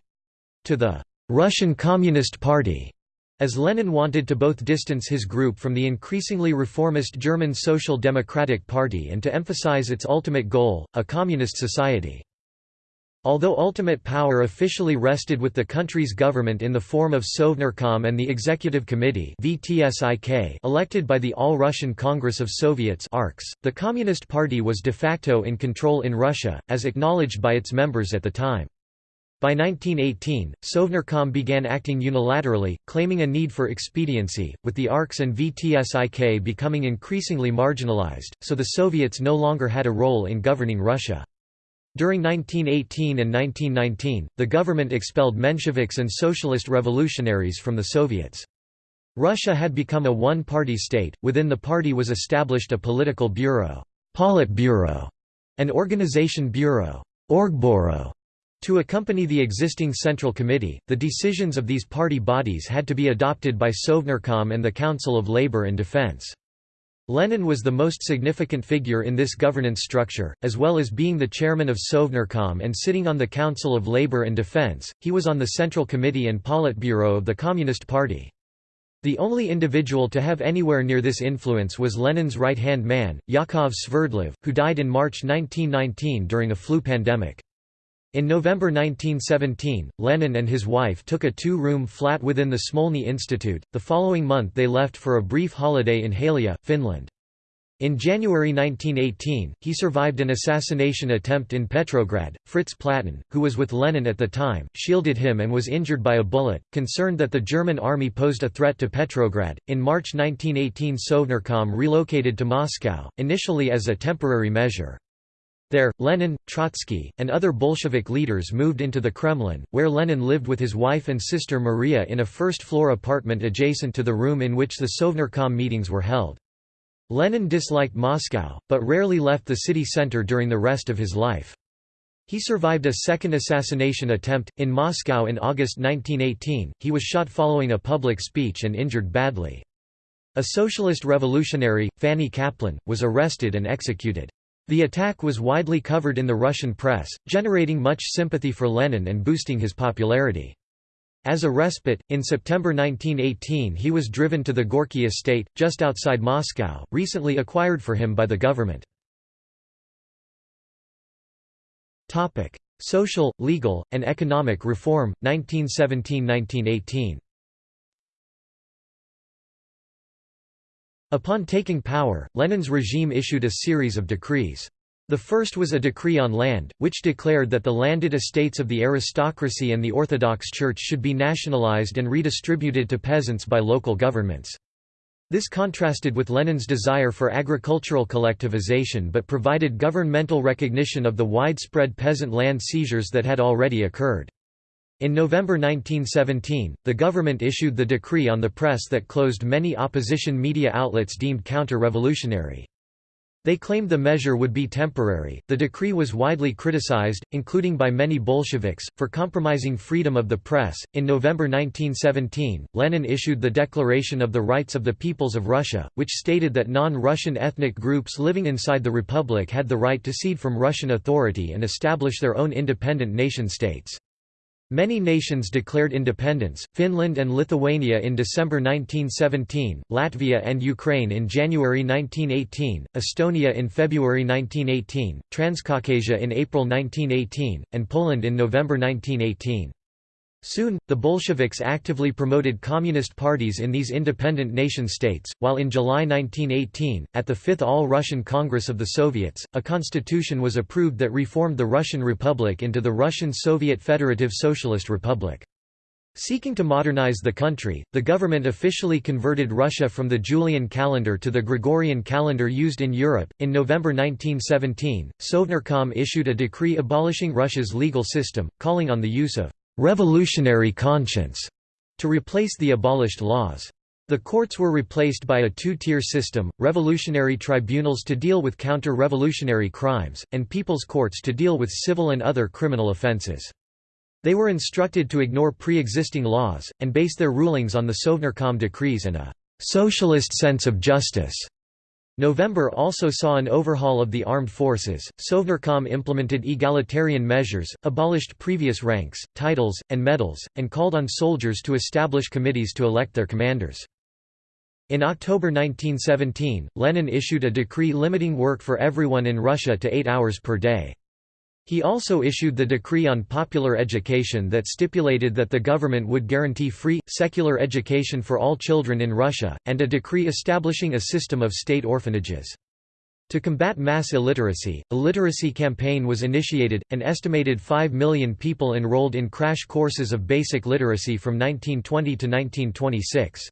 to the Russian Communist Party, as Lenin wanted to both distance his group from the increasingly reformist German Social Democratic Party and to emphasize its ultimate goal, a communist society. Although ultimate power officially rested with the country's government in the form of Sovnarkom and the Executive Committee elected by the All-Russian Congress of Soviets the Communist Party was de facto in control in Russia, as acknowledged by its members at the time. By 1918, Sovnarkom began acting unilaterally, claiming a need for expediency, with the ARKS and VTSIK becoming increasingly marginalized, so the Soviets no longer had a role in governing Russia. During 1918 and 1919, the government expelled Mensheviks and Socialist revolutionaries from the Soviets. Russia had become a one-party state, within the party was established a political bureau Politburo, an organization bureau Orgburo, to accompany the existing Central Committee, the decisions of these party bodies had to be adopted by Sovnarkom and the Council of Labour and Defence. Lenin was the most significant figure in this governance structure, as well as being the chairman of Sovnarkom and sitting on the Council of Labor and Defense, he was on the Central Committee and Politburo of the Communist Party. The only individual to have anywhere near this influence was Lenin's right-hand man, Yakov Sverdlov, who died in March 1919 during a flu pandemic. In November 1917, Lenin and his wife took a two-room flat within the Smolny Institute. The following month they left for a brief holiday in Halila, Finland. In January 1918, he survived an assassination attempt in Petrograd. Fritz Platten, who was with Lenin at the time, shielded him and was injured by a bullet. Concerned that the German army posed a threat to Petrograd, in March 1918 Sovnarkom relocated to Moscow, initially as a temporary measure. There, Lenin, Trotsky, and other Bolshevik leaders moved into the Kremlin, where Lenin lived with his wife and sister Maria in a first-floor apartment adjacent to the room in which the Sovnarkom meetings were held. Lenin disliked Moscow, but rarely left the city center during the rest of his life. He survived a second assassination attempt, in Moscow in August 1918, he was shot following a public speech and injured badly. A socialist revolutionary, Fanny Kaplan, was arrested and executed. The attack was widely covered in the Russian press, generating much sympathy for Lenin and boosting his popularity. As a respite, in September 1918 he was driven to the Gorky estate, just outside Moscow, recently acquired for him by the government. Social, legal, and economic reform, 1917–1918 Upon taking power, Lenin's regime issued a series of decrees. The first was a decree on land, which declared that the landed estates of the aristocracy and the Orthodox Church should be nationalized and redistributed to peasants by local governments. This contrasted with Lenin's desire for agricultural collectivization but provided governmental recognition of the widespread peasant land seizures that had already occurred. In November 1917, the government issued the decree on the press that closed many opposition media outlets deemed counter-revolutionary. They claimed the measure would be temporary. The decree was widely criticized, including by many Bolsheviks, for compromising freedom of the press. In November 1917, Lenin issued the Declaration of the Rights of the Peoples of Russia, which stated that non Russian ethnic groups living inside the Republic had the right to cede from Russian authority and establish their own independent nation states. Many nations declared independence, Finland and Lithuania in December 1917, Latvia and Ukraine in January 1918, Estonia in February 1918, Transcaucasia in April 1918, and Poland in November 1918. Soon, the Bolsheviks actively promoted communist parties in these independent nation-states, while in July 1918, at the Fifth All-Russian Congress of the Soviets, a constitution was approved that reformed the Russian Republic into the Russian Soviet Federative Socialist Republic. Seeking to modernize the country, the government officially converted Russia from the Julian calendar to the Gregorian calendar used in Europe. In November 1917, Sovnarkom issued a decree abolishing Russia's legal system, calling on the use of revolutionary conscience to replace the abolished laws. The courts were replaced by a two-tier system, revolutionary tribunals to deal with counter-revolutionary crimes, and people's courts to deal with civil and other criminal offences. They were instructed to ignore pre-existing laws, and base their rulings on the Sovnarkom decrees and a «socialist sense of justice». November also saw an overhaul of the armed forces. Sovnarkom implemented egalitarian measures, abolished previous ranks, titles, and medals, and called on soldiers to establish committees to elect their commanders. In October 1917, Lenin issued a decree limiting work for everyone in Russia to eight hours per day. He also issued the decree on popular education that stipulated that the government would guarantee free, secular education for all children in Russia, and a decree establishing a system of state orphanages. To combat mass illiteracy, a literacy campaign was initiated, an estimated 5 million people enrolled in crash courses of basic literacy from 1920 to 1926.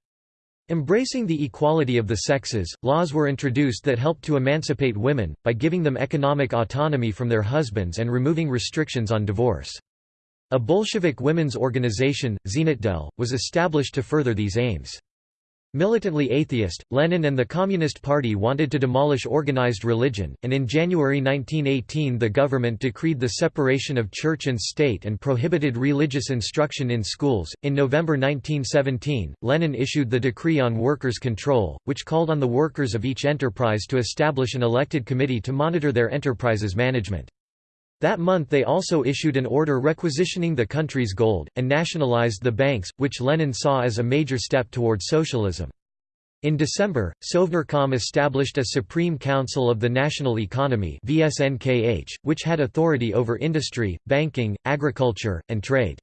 Embracing the equality of the sexes, laws were introduced that helped to emancipate women, by giving them economic autonomy from their husbands and removing restrictions on divorce. A Bolshevik women's organization, Zhenotdel, was established to further these aims. Militantly atheist, Lenin and the Communist Party wanted to demolish organized religion, and in January 1918 the government decreed the separation of church and state and prohibited religious instruction in schools. In November 1917, Lenin issued the Decree on Workers' Control, which called on the workers of each enterprise to establish an elected committee to monitor their enterprise's management. That month they also issued an order requisitioning the country's gold, and nationalized the banks, which Lenin saw as a major step toward socialism. In December, Sovnarkom established a Supreme Council of the National Economy which had authority over industry, banking, agriculture, and trade.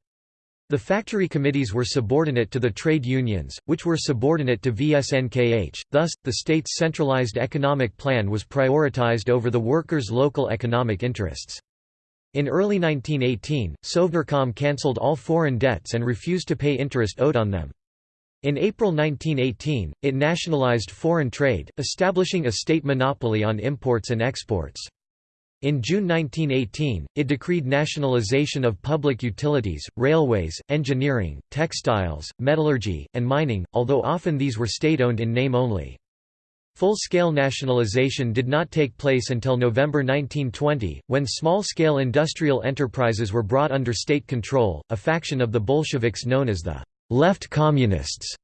The factory committees were subordinate to the trade unions, which were subordinate to VSNKH, thus, the state's centralized economic plan was prioritized over the workers' local economic interests. In early 1918, Sovnarkom cancelled all foreign debts and refused to pay interest owed on them. In April 1918, it nationalized foreign trade, establishing a state monopoly on imports and exports. In June 1918, it decreed nationalization of public utilities, railways, engineering, textiles, metallurgy, and mining, although often these were state-owned in name only. Full-scale nationalization did not take place until November 1920, when small-scale industrial enterprises were brought under state control. A faction of the Bolsheviks known as the left communists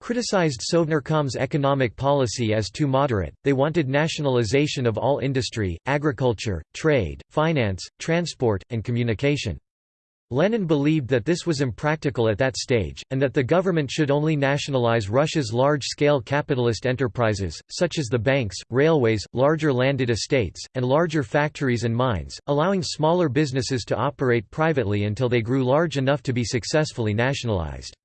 criticized Sovnarkom's economic policy as too moderate. They wanted nationalization of all industry, agriculture, trade, finance, transport, and communication. Lenin believed that this was impractical at that stage, and that the government should only nationalize Russia's large-scale capitalist enterprises, such as the banks, railways, larger landed estates, and larger factories and mines, allowing smaller businesses to operate privately until they grew large enough to be successfully nationalized.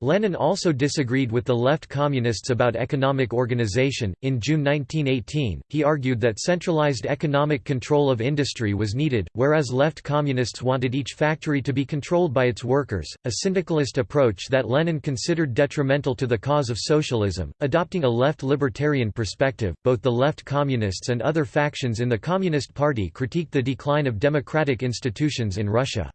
Lenin also disagreed with the left communists about economic organization. In June 1918, he argued that centralized economic control of industry was needed, whereas left communists wanted each factory to be controlled by its workers, a syndicalist approach that Lenin considered detrimental to the cause of socialism. Adopting a left libertarian perspective, both the left communists and other factions in the Communist Party critiqued the decline of democratic institutions in Russia.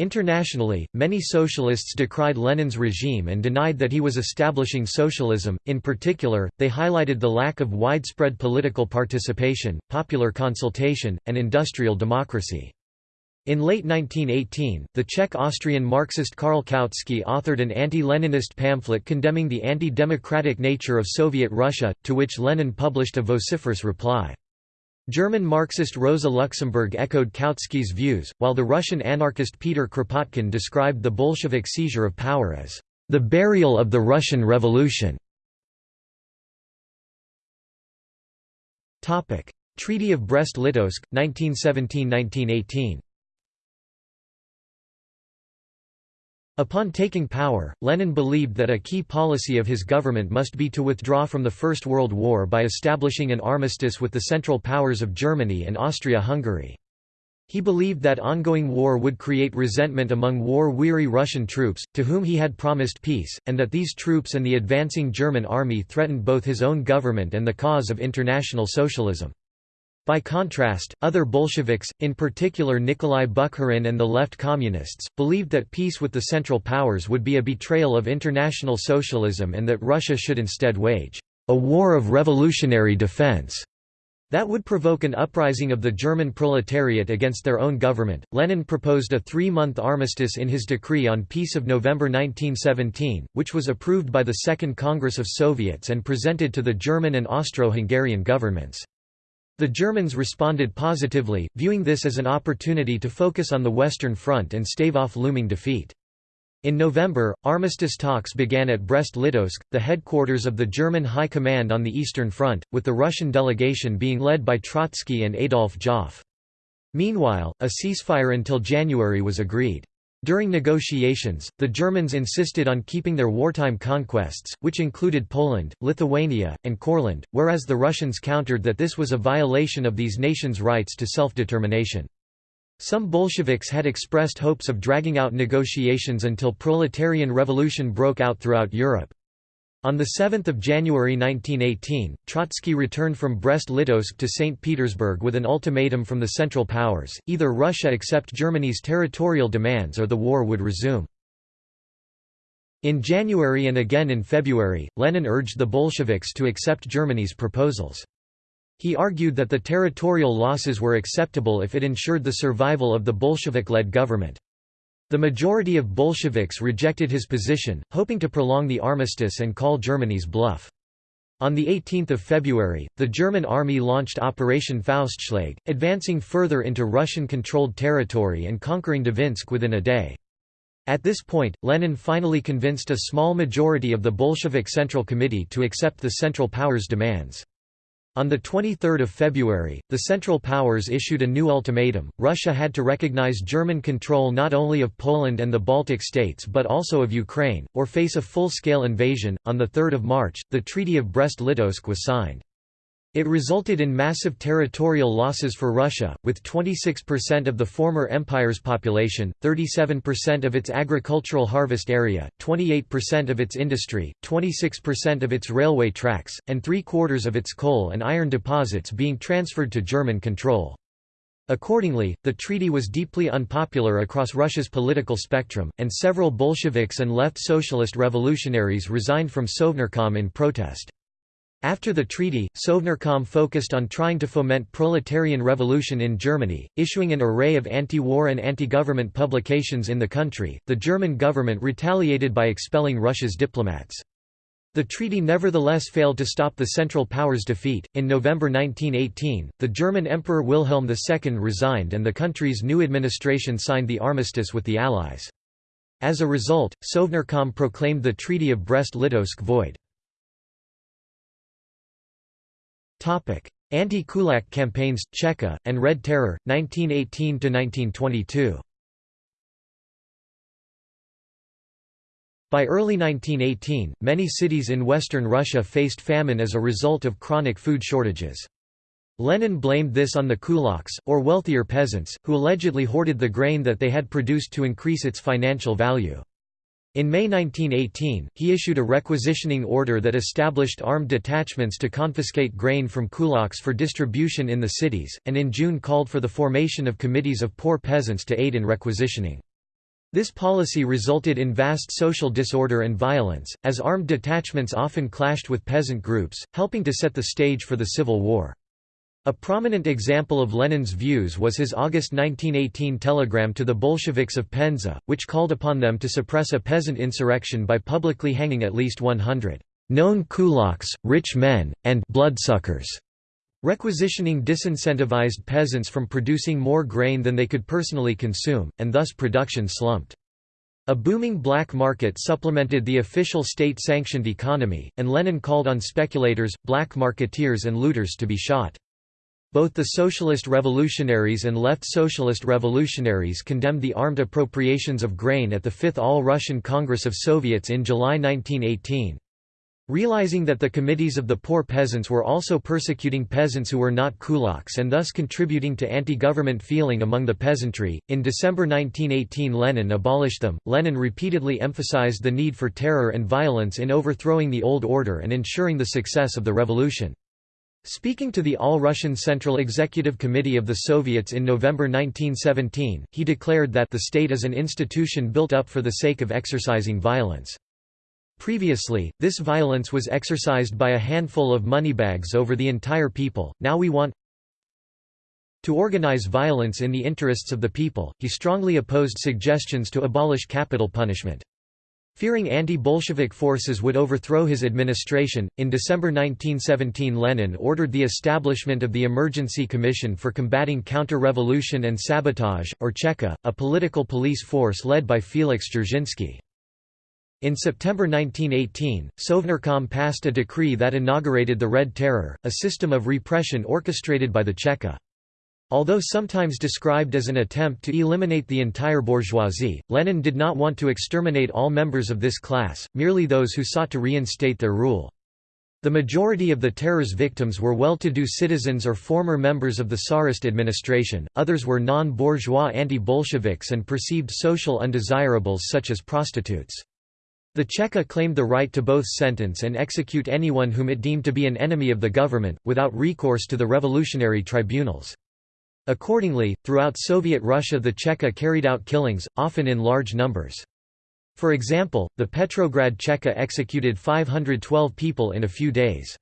Internationally, many socialists decried Lenin's regime and denied that he was establishing socialism. In particular, they highlighted the lack of widespread political participation, popular consultation, and industrial democracy. In late 1918, the Czech-Austrian Marxist Karl Kautsky authored an anti-Leninist pamphlet condemning the anti-democratic nature of Soviet Russia, to which Lenin published a vociferous reply. German Marxist Rosa Luxemburg echoed Kautsky's views, while the Russian anarchist Peter Kropotkin described the Bolshevik seizure of power as the burial of the Russian Revolution. Treaty of Brest-Litovsk, 1917–1918 Upon taking power, Lenin believed that a key policy of his government must be to withdraw from the First World War by establishing an armistice with the Central Powers of Germany and Austria-Hungary. He believed that ongoing war would create resentment among war-weary Russian troops, to whom he had promised peace, and that these troops and the advancing German army threatened both his own government and the cause of international socialism. By contrast, other Bolsheviks, in particular Nikolai Bukharin and the left communists, believed that peace with the Central Powers would be a betrayal of international socialism and that Russia should instead wage a war of revolutionary defense that would provoke an uprising of the German proletariat against their own government. Lenin proposed a three month armistice in his decree on Peace of November 1917, which was approved by the Second Congress of Soviets and presented to the German and Austro Hungarian governments. The Germans responded positively, viewing this as an opportunity to focus on the Western Front and stave off looming defeat. In November, armistice talks began at Brest-Litovsk, the headquarters of the German High Command on the Eastern Front, with the Russian delegation being led by Trotsky and Adolf Joffe. Meanwhile, a ceasefire until January was agreed. During negotiations, the Germans insisted on keeping their wartime conquests, which included Poland, Lithuania, and Courland, whereas the Russians countered that this was a violation of these nations' rights to self-determination. Some Bolsheviks had expressed hopes of dragging out negotiations until proletarian revolution broke out throughout Europe. On 7 January 1918, Trotsky returned from Brest-Litovsk to St. Petersburg with an ultimatum from the Central Powers, either Russia accept Germany's territorial demands or the war would resume. In January and again in February, Lenin urged the Bolsheviks to accept Germany's proposals. He argued that the territorial losses were acceptable if it ensured the survival of the Bolshevik-led government. The majority of Bolsheviks rejected his position, hoping to prolong the armistice and call Germany's bluff. On 18 February, the German army launched Operation Faustschlag, advancing further into Russian-controlled territory and conquering Dvinsk within a day. At this point, Lenin finally convinced a small majority of the Bolshevik Central Committee to accept the Central Powers' demands. On 23 February, the Central Powers issued a new ultimatum. Russia had to recognize German control not only of Poland and the Baltic states but also of Ukraine, or face a full-scale invasion. On 3 March, the Treaty of Brest-Litovsk was signed. It resulted in massive territorial losses for Russia, with 26% of the former empire's population, 37% of its agricultural harvest area, 28% of its industry, 26% of its railway tracks, and three-quarters of its coal and iron deposits being transferred to German control. Accordingly, the treaty was deeply unpopular across Russia's political spectrum, and several Bolsheviks and left socialist revolutionaries resigned from Sovnarkom in protest. After the treaty, Sovnarkom focused on trying to foment proletarian revolution in Germany, issuing an array of anti-war and anti-government publications in the country. The German government retaliated by expelling Russia's diplomats. The treaty nevertheless failed to stop the Central Powers' defeat. In November 1918, the German Emperor Wilhelm II resigned and the country's new administration signed the armistice with the Allies. As a result, Sovnarkom proclaimed the Treaty of Brest-Litovsk void. Anti-Kulak campaigns, Cheka, and Red Terror, 1918–1922 By early 1918, many cities in western Russia faced famine as a result of chronic food shortages. Lenin blamed this on the kulaks, or wealthier peasants, who allegedly hoarded the grain that they had produced to increase its financial value. In May 1918, he issued a requisitioning order that established armed detachments to confiscate grain from kulaks for distribution in the cities, and in June called for the formation of committees of poor peasants to aid in requisitioning. This policy resulted in vast social disorder and violence, as armed detachments often clashed with peasant groups, helping to set the stage for the Civil War. A prominent example of Lenin's views was his August 1918 telegram to the Bolsheviks of Penza, which called upon them to suppress a peasant insurrection by publicly hanging at least 100 known kulaks, rich men, and bloodsuckers. Requisitioning disincentivized peasants from producing more grain than they could personally consume, and thus production slumped. A booming black market supplemented the official state-sanctioned economy, and Lenin called on speculators, black marketeers and looters to be shot. Both the Socialist Revolutionaries and Left Socialist Revolutionaries condemned the armed appropriations of grain at the Fifth All-Russian Congress of Soviets in July 1918. Realizing that the committees of the poor peasants were also persecuting peasants who were not kulaks and thus contributing to anti-government feeling among the peasantry, in December 1918 Lenin abolished them. Lenin repeatedly emphasized the need for terror and violence in overthrowing the old order and ensuring the success of the revolution. Speaking to the All-Russian Central Executive Committee of the Soviets in November 1917, he declared that the state is an institution built up for the sake of exercising violence. Previously, this violence was exercised by a handful of moneybags over the entire people, now we want to organize violence in the interests of the people. He strongly opposed suggestions to abolish capital punishment. Fearing anti-Bolshevik forces would overthrow his administration, in December 1917 Lenin ordered the establishment of the Emergency Commission for Combating Counter-Revolution and Sabotage, or Cheka, a political police force led by Felix Dzerzhinsky. In September 1918, Sovnarkom passed a decree that inaugurated the Red Terror, a system of repression orchestrated by the Cheka. Although sometimes described as an attempt to eliminate the entire bourgeoisie, Lenin did not want to exterminate all members of this class, merely those who sought to reinstate their rule. The majority of the terror's victims were well-to-do citizens or former members of the Tsarist administration, others were non-bourgeois anti-Bolsheviks and perceived social undesirables such as prostitutes. The Cheka claimed the right to both sentence and execute anyone whom it deemed to be an enemy of the government, without recourse to the revolutionary tribunals. Accordingly, throughout Soviet Russia the Cheka carried out killings, often in large numbers. For example, the Petrograd Cheka executed 512 people in a few days.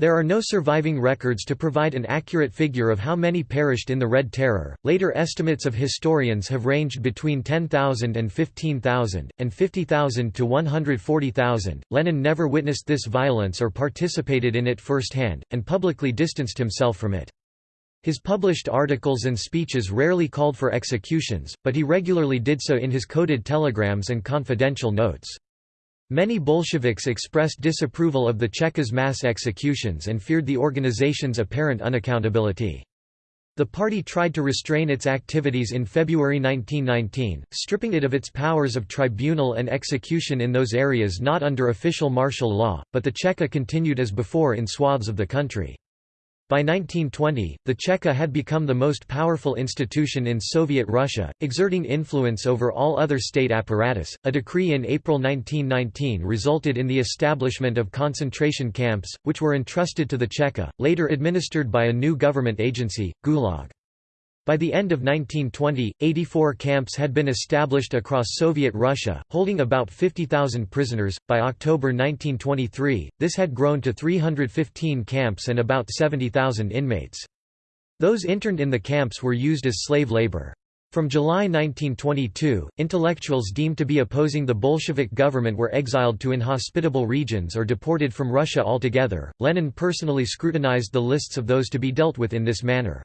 There are no surviving records to provide an accurate figure of how many perished in the Red Terror. Later estimates of historians have ranged between 10,000 and 15,000, and 50,000 to 140,000. Lenin never witnessed this violence or participated in it firsthand, and publicly distanced himself from it. His published articles and speeches rarely called for executions, but he regularly did so in his coded telegrams and confidential notes. Many Bolsheviks expressed disapproval of the Cheka's mass executions and feared the organization's apparent unaccountability. The party tried to restrain its activities in February 1919, stripping it of its powers of tribunal and execution in those areas not under official martial law, but the Cheka continued as before in swaths of the country. By 1920, the Cheka had become the most powerful institution in Soviet Russia, exerting influence over all other state apparatus. A decree in April 1919 resulted in the establishment of concentration camps, which were entrusted to the Cheka, later administered by a new government agency, Gulag. By the end of 1920, 84 camps had been established across Soviet Russia, holding about 50,000 prisoners. By October 1923, this had grown to 315 camps and about 70,000 inmates. Those interned in the camps were used as slave labor. From July 1922, intellectuals deemed to be opposing the Bolshevik government were exiled to inhospitable regions or deported from Russia altogether. Lenin personally scrutinized the lists of those to be dealt with in this manner.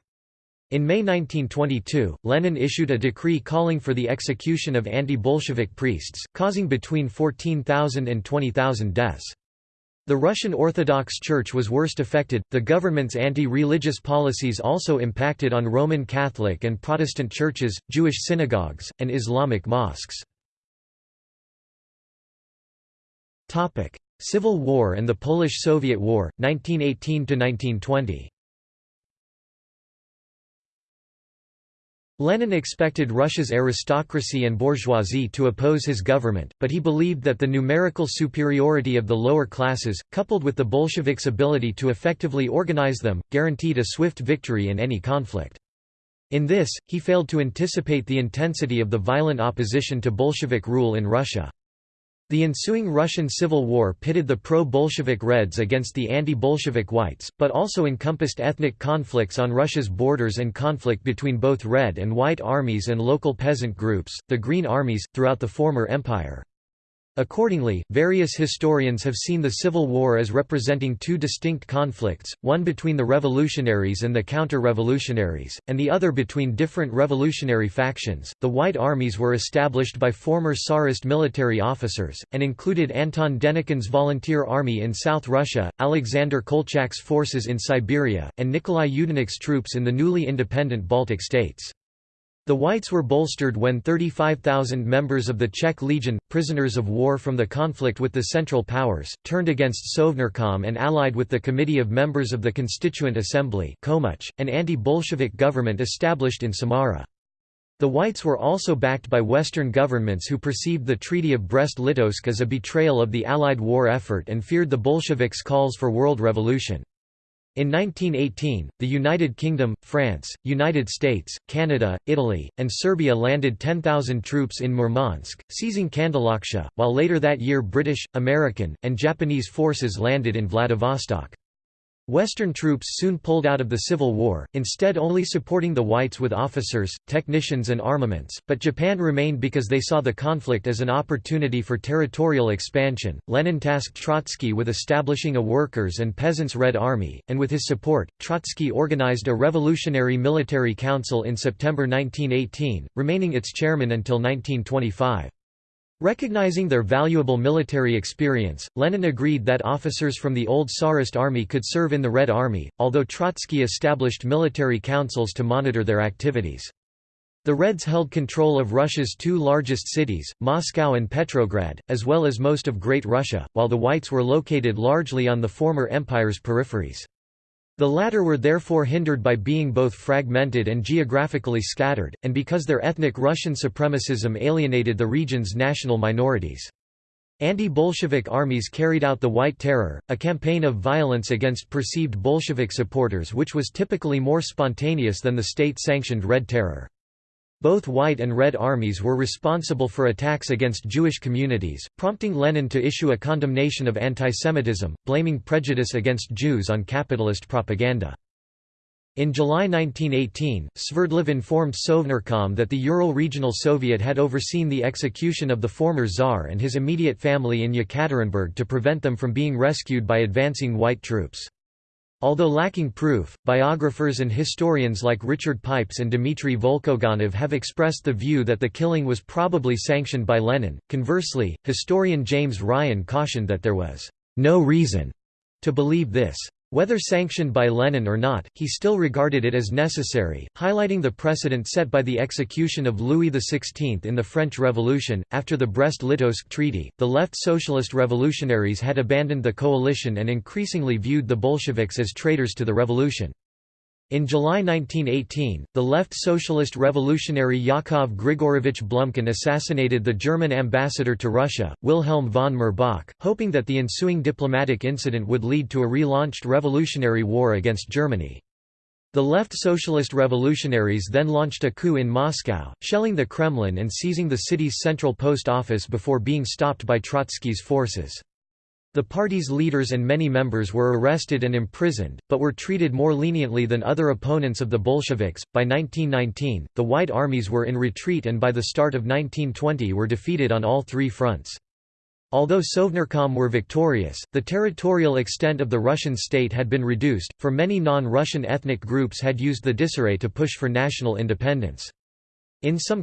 In May 1922, Lenin issued a decree calling for the execution of anti-Bolshevik priests, causing between 14,000 and 20,000 deaths. The Russian Orthodox Church was worst affected. The government's anti-religious policies also impacted on Roman Catholic and Protestant churches, Jewish synagogues, and Islamic mosques. Civil War and the Polish-Soviet War, 1918 to 1920. Lenin expected Russia's aristocracy and bourgeoisie to oppose his government, but he believed that the numerical superiority of the lower classes, coupled with the Bolsheviks' ability to effectively organize them, guaranteed a swift victory in any conflict. In this, he failed to anticipate the intensity of the violent opposition to Bolshevik rule in Russia. The ensuing Russian Civil War pitted the pro-Bolshevik Reds against the anti-Bolshevik Whites, but also encompassed ethnic conflicts on Russia's borders and conflict between both Red and White armies and local peasant groups, the Green Armies, throughout the former empire. Accordingly, various historians have seen the Civil War as representing two distinct conflicts, one between the revolutionaries and the counter-revolutionaries, and the other between different revolutionary factions. The White Armies were established by former Tsarist military officers, and included Anton Denikin's Volunteer Army in South Russia, Alexander Kolchak's forces in Siberia, and Nikolai Yudenich's troops in the newly independent Baltic states. The Whites were bolstered when 35,000 members of the Czech Legion, prisoners of war from the conflict with the Central Powers, turned against Sovnarkom and allied with the Committee of Members of the Constituent Assembly Komuch, an anti-Bolshevik government established in Samara. The Whites were also backed by Western governments who perceived the Treaty of Brest-Litovsk as a betrayal of the Allied war effort and feared the Bolsheviks' calls for world revolution. In 1918, the United Kingdom, France, United States, Canada, Italy, and Serbia landed 10,000 troops in Murmansk, seizing Kandalaksha, while later that year British, American, and Japanese forces landed in Vladivostok. Western troops soon pulled out of the Civil War, instead only supporting the whites with officers, technicians and armaments, but Japan remained because they saw the conflict as an opportunity for territorial expansion. Lenin tasked Trotsky with establishing a workers' and peasants' Red Army, and with his support, Trotsky organized a revolutionary military council in September 1918, remaining its chairman until 1925. Recognizing their valuable military experience, Lenin agreed that officers from the old Tsarist army could serve in the Red Army, although Trotsky established military councils to monitor their activities. The Reds held control of Russia's two largest cities, Moscow and Petrograd, as well as most of Great Russia, while the Whites were located largely on the former empire's peripheries. The latter were therefore hindered by being both fragmented and geographically scattered, and because their ethnic Russian supremacism alienated the region's national minorities. Anti-Bolshevik armies carried out the White Terror, a campaign of violence against perceived Bolshevik supporters which was typically more spontaneous than the state-sanctioned Red Terror. Both White and Red armies were responsible for attacks against Jewish communities, prompting Lenin to issue a condemnation of antisemitism, blaming prejudice against Jews on capitalist propaganda. In July 1918, Sverdlov informed Sovnarkom that the Ural Regional Soviet had overseen the execution of the former Tsar and his immediate family in Yekaterinburg to prevent them from being rescued by advancing white troops. Although lacking proof, biographers and historians like Richard Pipes and Dmitry Volkogonov have expressed the view that the killing was probably sanctioned by Lenin. Conversely, historian James Ryan cautioned that there was no reason to believe this. Whether sanctioned by Lenin or not, he still regarded it as necessary, highlighting the precedent set by the execution of Louis XVI in the French Revolution. After the Brest-Litovsk Treaty, the left socialist revolutionaries had abandoned the coalition and increasingly viewed the Bolsheviks as traitors to the revolution. In July 1918, the left socialist revolutionary Yakov Grigorovich Blumkin assassinated the German ambassador to Russia, Wilhelm von Mirbach, hoping that the ensuing diplomatic incident would lead to a relaunched revolutionary war against Germany. The left socialist revolutionaries then launched a coup in Moscow, shelling the Kremlin and seizing the city's central post office before being stopped by Trotsky's forces. The party's leaders and many members were arrested and imprisoned, but were treated more leniently than other opponents of the Bolsheviks. By 1919, the White Armies were in retreat and by the start of 1920 were defeated on all three fronts. Although Sovnarkom were victorious, the territorial extent of the Russian state had been reduced, for many non-Russian ethnic groups had used the disarray to push for national independence. In some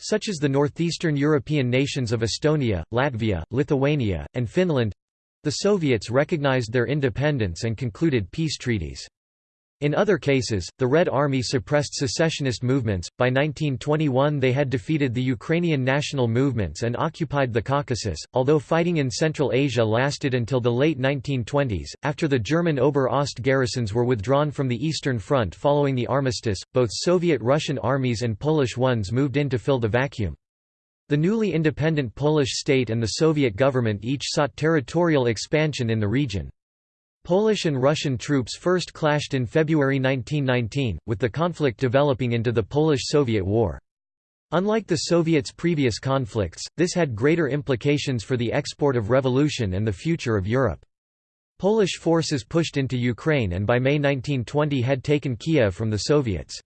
cases—such as the northeastern European nations of Estonia, Latvia, Lithuania, and Finland—the Soviets recognized their independence and concluded peace treaties. In other cases, the Red Army suppressed secessionist movements. By 1921, they had defeated the Ukrainian national movements and occupied the Caucasus. Although fighting in Central Asia lasted until the late 1920s, after the German Ober-Ost garrisons were withdrawn from the Eastern Front following the armistice, both Soviet Russian armies and Polish ones moved in to fill the vacuum. The newly independent Polish state and the Soviet government each sought territorial expansion in the region. Polish and Russian troops first clashed in February 1919, with the conflict developing into the Polish–Soviet War. Unlike the Soviets' previous conflicts, this had greater implications for the export of revolution and the future of Europe. Polish forces pushed into Ukraine and by May 1920 had taken Kiev from the Soviets.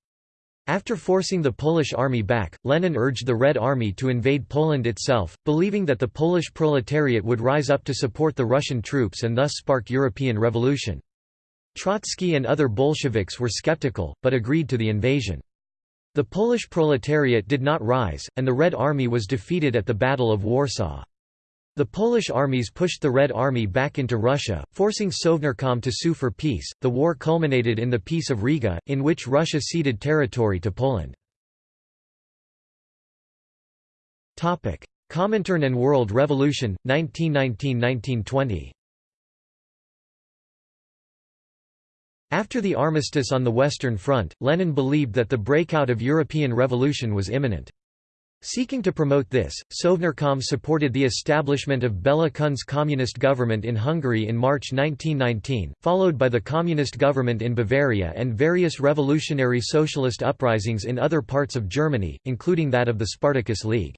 After forcing the Polish army back, Lenin urged the Red Army to invade Poland itself, believing that the Polish proletariat would rise up to support the Russian troops and thus spark European revolution. Trotsky and other Bolsheviks were skeptical, but agreed to the invasion. The Polish proletariat did not rise, and the Red Army was defeated at the Battle of Warsaw. The Polish armies pushed the Red Army back into Russia, forcing Sovnarkom to sue for peace. The war culminated in the Peace of Riga, in which Russia ceded territory to Poland. Topic: Comintern and World Revolution 1919–1920. After the armistice on the Western Front, Lenin believed that the breakout of European revolution was imminent. Seeking to promote this, Sovnarkom supported the establishment of Bela Kun's communist government in Hungary in March 1919, followed by the communist government in Bavaria and various revolutionary socialist uprisings in other parts of Germany, including that of the Spartacus League.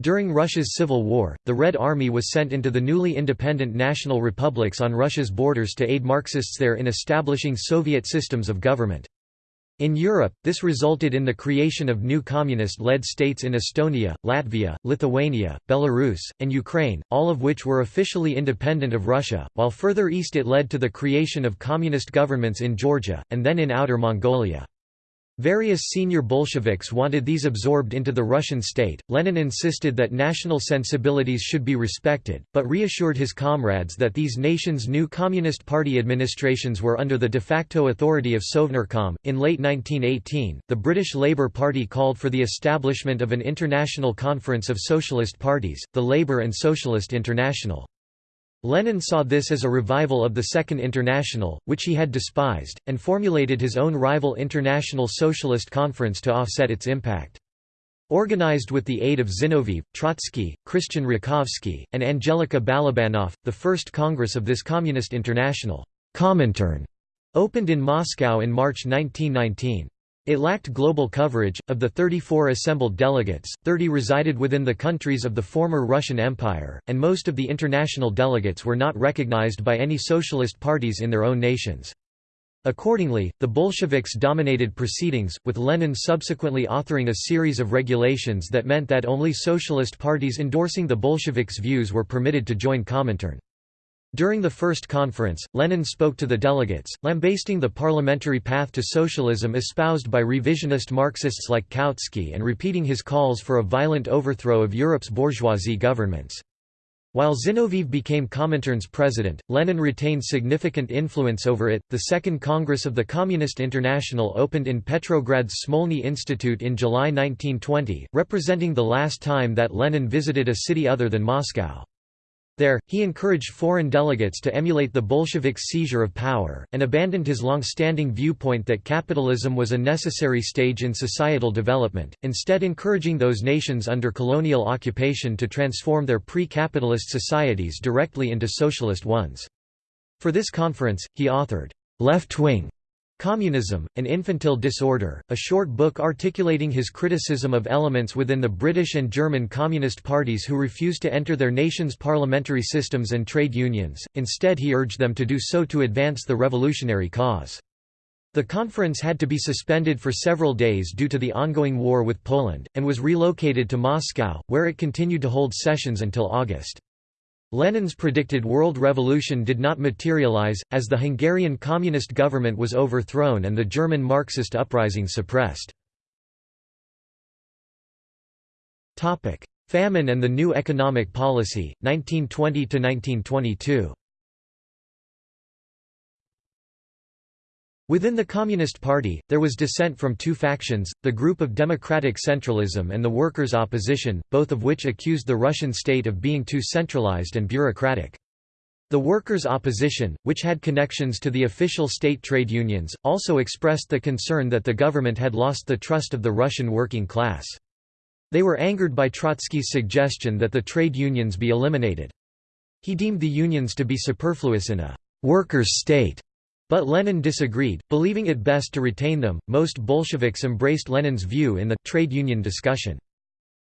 During Russia's civil war, the Red Army was sent into the newly independent national republics on Russia's borders to aid Marxists there in establishing Soviet systems of government. In Europe, this resulted in the creation of new communist-led states in Estonia, Latvia, Lithuania, Belarus, and Ukraine, all of which were officially independent of Russia, while further east it led to the creation of communist governments in Georgia, and then in Outer Mongolia. Various senior Bolsheviks wanted these absorbed into the Russian state. Lenin insisted that national sensibilities should be respected, but reassured his comrades that these nations' new Communist Party administrations were under the de facto authority of Sovnarkom. In late 1918, the British Labour Party called for the establishment of an international conference of socialist parties, the Labour and Socialist International. Lenin saw this as a revival of the Second International, which he had despised, and formulated his own rival International Socialist Conference to offset its impact. Organized with the aid of Zinoviev, Trotsky, Christian Rakovsky, and Angelika Balabanov, the first congress of this Communist International Comintern opened in Moscow in March 1919. It lacked global coverage. Of the 34 assembled delegates, 30 resided within the countries of the former Russian Empire, and most of the international delegates were not recognized by any socialist parties in their own nations. Accordingly, the Bolsheviks dominated proceedings, with Lenin subsequently authoring a series of regulations that meant that only socialist parties endorsing the Bolsheviks' views were permitted to join Comintern. During the first conference, Lenin spoke to the delegates, lambasting the parliamentary path to socialism espoused by revisionist Marxists like Kautsky and repeating his calls for a violent overthrow of Europe's bourgeoisie governments. While Zinoviev became Comintern's president, Lenin retained significant influence over it. The Second Congress of the Communist International opened in Petrograd's Smolny Institute in July 1920, representing the last time that Lenin visited a city other than Moscow. There, he encouraged foreign delegates to emulate the Bolsheviks' seizure of power, and abandoned his long-standing viewpoint that capitalism was a necessary stage in societal development, instead encouraging those nations under colonial occupation to transform their pre-capitalist societies directly into socialist ones. For this conference, he authored, "'Left Wing' Communism, An Infantile Disorder, a short book articulating his criticism of elements within the British and German Communist parties who refused to enter their nation's parliamentary systems and trade unions, instead he urged them to do so to advance the revolutionary cause. The conference had to be suspended for several days due to the ongoing war with Poland, and was relocated to Moscow, where it continued to hold sessions until August. Lenin's predicted world revolution did not materialize, as the Hungarian communist government was overthrown and the German Marxist uprising suppressed. Famine and the new economic policy, 1920–1922 Within the Communist Party, there was dissent from two factions, the group of democratic centralism and the workers' opposition, both of which accused the Russian state of being too centralized and bureaucratic. The workers' opposition, which had connections to the official state trade unions, also expressed the concern that the government had lost the trust of the Russian working class. They were angered by Trotsky's suggestion that the trade unions be eliminated. He deemed the unions to be superfluous in a «workers' state» But Lenin disagreed, believing it best to retain them. Most Bolsheviks embraced Lenin's view in the trade union discussion.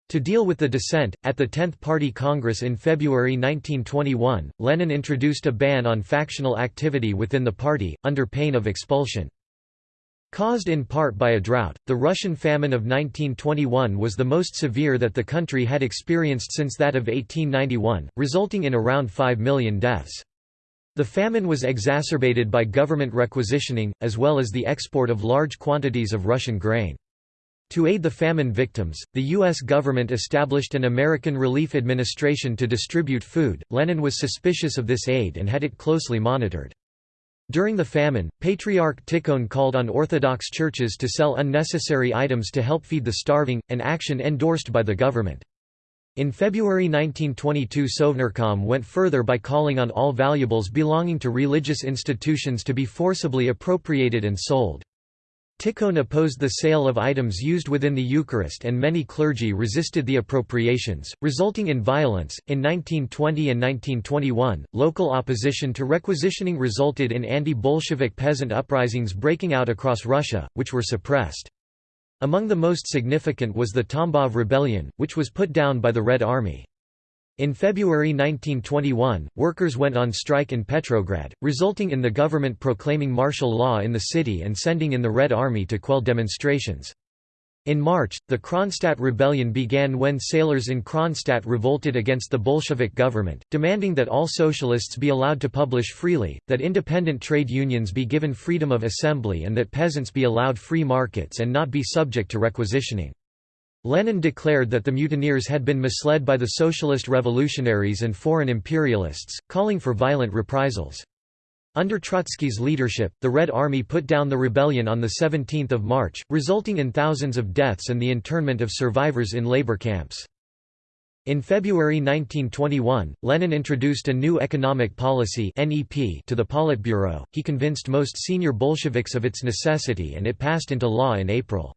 To deal with the dissent, at the 10th Party Congress in February 1921, Lenin introduced a ban on factional activity within the party, under pain of expulsion. Caused in part by a drought, the Russian famine of 1921 was the most severe that the country had experienced since that of 1891, resulting in around 5 million deaths. The famine was exacerbated by government requisitioning, as well as the export of large quantities of Russian grain. To aid the famine victims, the U.S. government established an American Relief Administration to distribute food. Lenin was suspicious of this aid and had it closely monitored. During the famine, Patriarch Tikhon called on Orthodox churches to sell unnecessary items to help feed the starving, an action endorsed by the government. In February 1922 Sovnarkom went further by calling on all valuables belonging to religious institutions to be forcibly appropriated and sold. Tikhon opposed the sale of items used within the Eucharist and many clergy resisted the appropriations, resulting in violence. In 1920 and 1921, local opposition to requisitioning resulted in anti-Bolshevik peasant uprisings breaking out across Russia, which were suppressed. Among the most significant was the Tambov Rebellion, which was put down by the Red Army. In February 1921, workers went on strike in Petrograd, resulting in the government proclaiming martial law in the city and sending in the Red Army to quell demonstrations. In March, the Kronstadt rebellion began when sailors in Kronstadt revolted against the Bolshevik government, demanding that all socialists be allowed to publish freely, that independent trade unions be given freedom of assembly and that peasants be allowed free markets and not be subject to requisitioning. Lenin declared that the mutineers had been misled by the socialist revolutionaries and foreign imperialists, calling for violent reprisals. Under Trotsky's leadership, the Red Army put down the rebellion on 17 March, resulting in thousands of deaths and the internment of survivors in labor camps. In February 1921, Lenin introduced a new economic policy to the Politburo. He convinced most senior Bolsheviks of its necessity and it passed into law in April.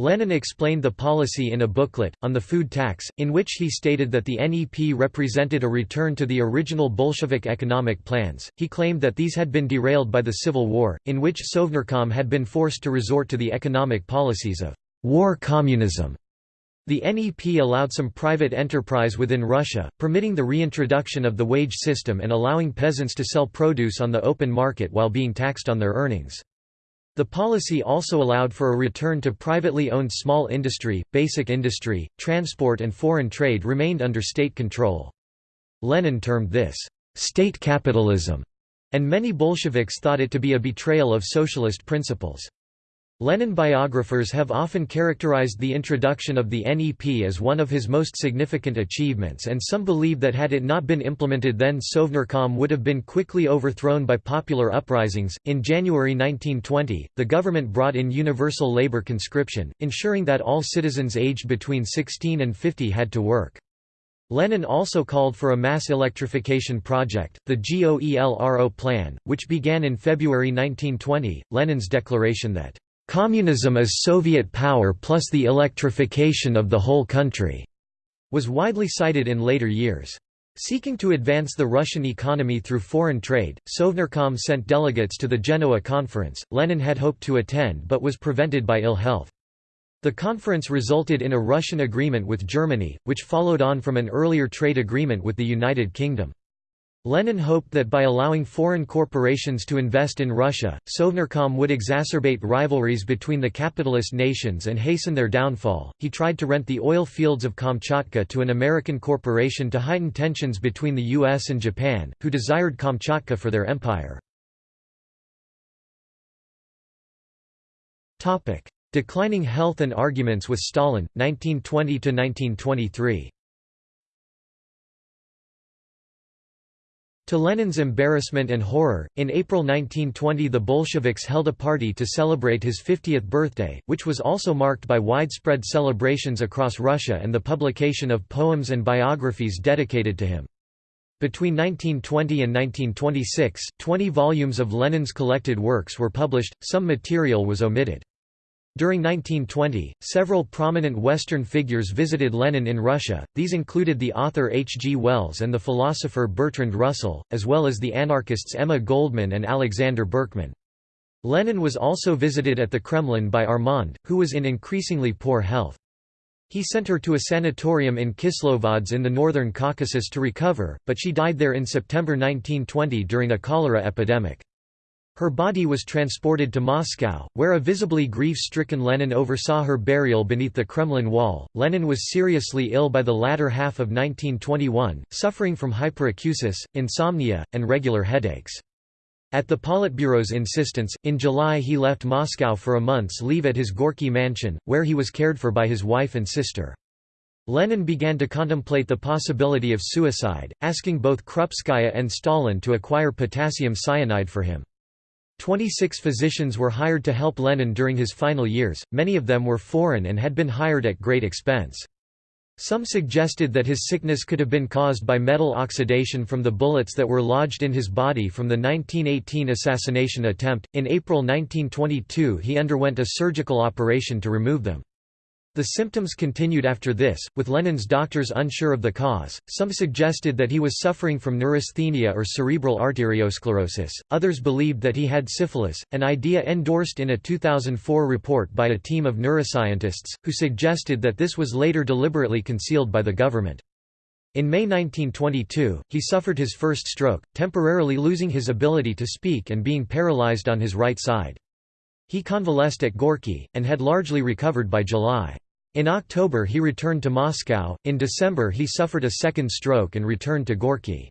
Lenin explained the policy in a booklet, on the food tax, in which he stated that the NEP represented a return to the original Bolshevik economic plans. He claimed that these had been derailed by the Civil War, in which Sovnarkom had been forced to resort to the economic policies of war communism. The NEP allowed some private enterprise within Russia, permitting the reintroduction of the wage system and allowing peasants to sell produce on the open market while being taxed on their earnings. The policy also allowed for a return to privately owned small industry, basic industry, transport and foreign trade remained under state control. Lenin termed this, "...state capitalism", and many Bolsheviks thought it to be a betrayal of socialist principles. Lenin biographers have often characterized the introduction of the NEP as one of his most significant achievements and some believe that had it not been implemented then Sovnarkom would have been quickly overthrown by popular uprisings. In January 1920, the government brought in universal labor conscription, ensuring that all citizens aged between 16 and 50 had to work. Lenin also called for a mass electrification project, the GOELRO plan, which began in February 1920. Lenin's declaration that Communism as Soviet power plus the electrification of the whole country was widely cited in later years. Seeking to advance the Russian economy through foreign trade, Sovnarkom sent delegates to the Genoa conference. Lenin had hoped to attend but was prevented by ill health. The conference resulted in a Russian agreement with Germany, which followed on from an earlier trade agreement with the United Kingdom. Lenin hoped that by allowing foreign corporations to invest in Russia, Sovnarkom would exacerbate rivalries between the capitalist nations and hasten their downfall. He tried to rent the oil fields of Kamchatka to an American corporation to heighten tensions between the US and Japan, who desired Kamchatka for their empire. Topic: Declining health and arguments with Stalin 1920 to 1923. To Lenin's embarrassment and horror, in April 1920 the Bolsheviks held a party to celebrate his 50th birthday, which was also marked by widespread celebrations across Russia and the publication of poems and biographies dedicated to him. Between 1920 and 1926, 20 volumes of Lenin's collected works were published, some material was omitted. During 1920, several prominent Western figures visited Lenin in Russia, these included the author H. G. Wells and the philosopher Bertrand Russell, as well as the anarchists Emma Goldman and Alexander Berkman. Lenin was also visited at the Kremlin by Armand, who was in increasingly poor health. He sent her to a sanatorium in Kislovodsk in the northern Caucasus to recover, but she died there in September 1920 during a cholera epidemic. Her body was transported to Moscow, where a visibly grief-stricken Lenin oversaw her burial beneath the Kremlin wall. Lenin was seriously ill by the latter half of 1921, suffering from hyperacusis, insomnia, and regular headaches. At the Politburo's insistence, in July he left Moscow for a month's leave at his Gorky mansion, where he was cared for by his wife and sister. Lenin began to contemplate the possibility of suicide, asking both Krupskaya and Stalin to acquire potassium cyanide for him. Twenty-six physicians were hired to help Lenin during his final years, many of them were foreign and had been hired at great expense. Some suggested that his sickness could have been caused by metal oxidation from the bullets that were lodged in his body from the 1918 assassination attempt. In April 1922, he underwent a surgical operation to remove them. The symptoms continued after this, with Lenin's doctors unsure of the cause. Some suggested that he was suffering from neurasthenia or cerebral arteriosclerosis, others believed that he had syphilis, an idea endorsed in a 2004 report by a team of neuroscientists, who suggested that this was later deliberately concealed by the government. In May 1922, he suffered his first stroke, temporarily losing his ability to speak and being paralyzed on his right side. He convalesced at Gorky, and had largely recovered by July. In October he returned to Moscow, in December he suffered a second stroke and returned to Gorky.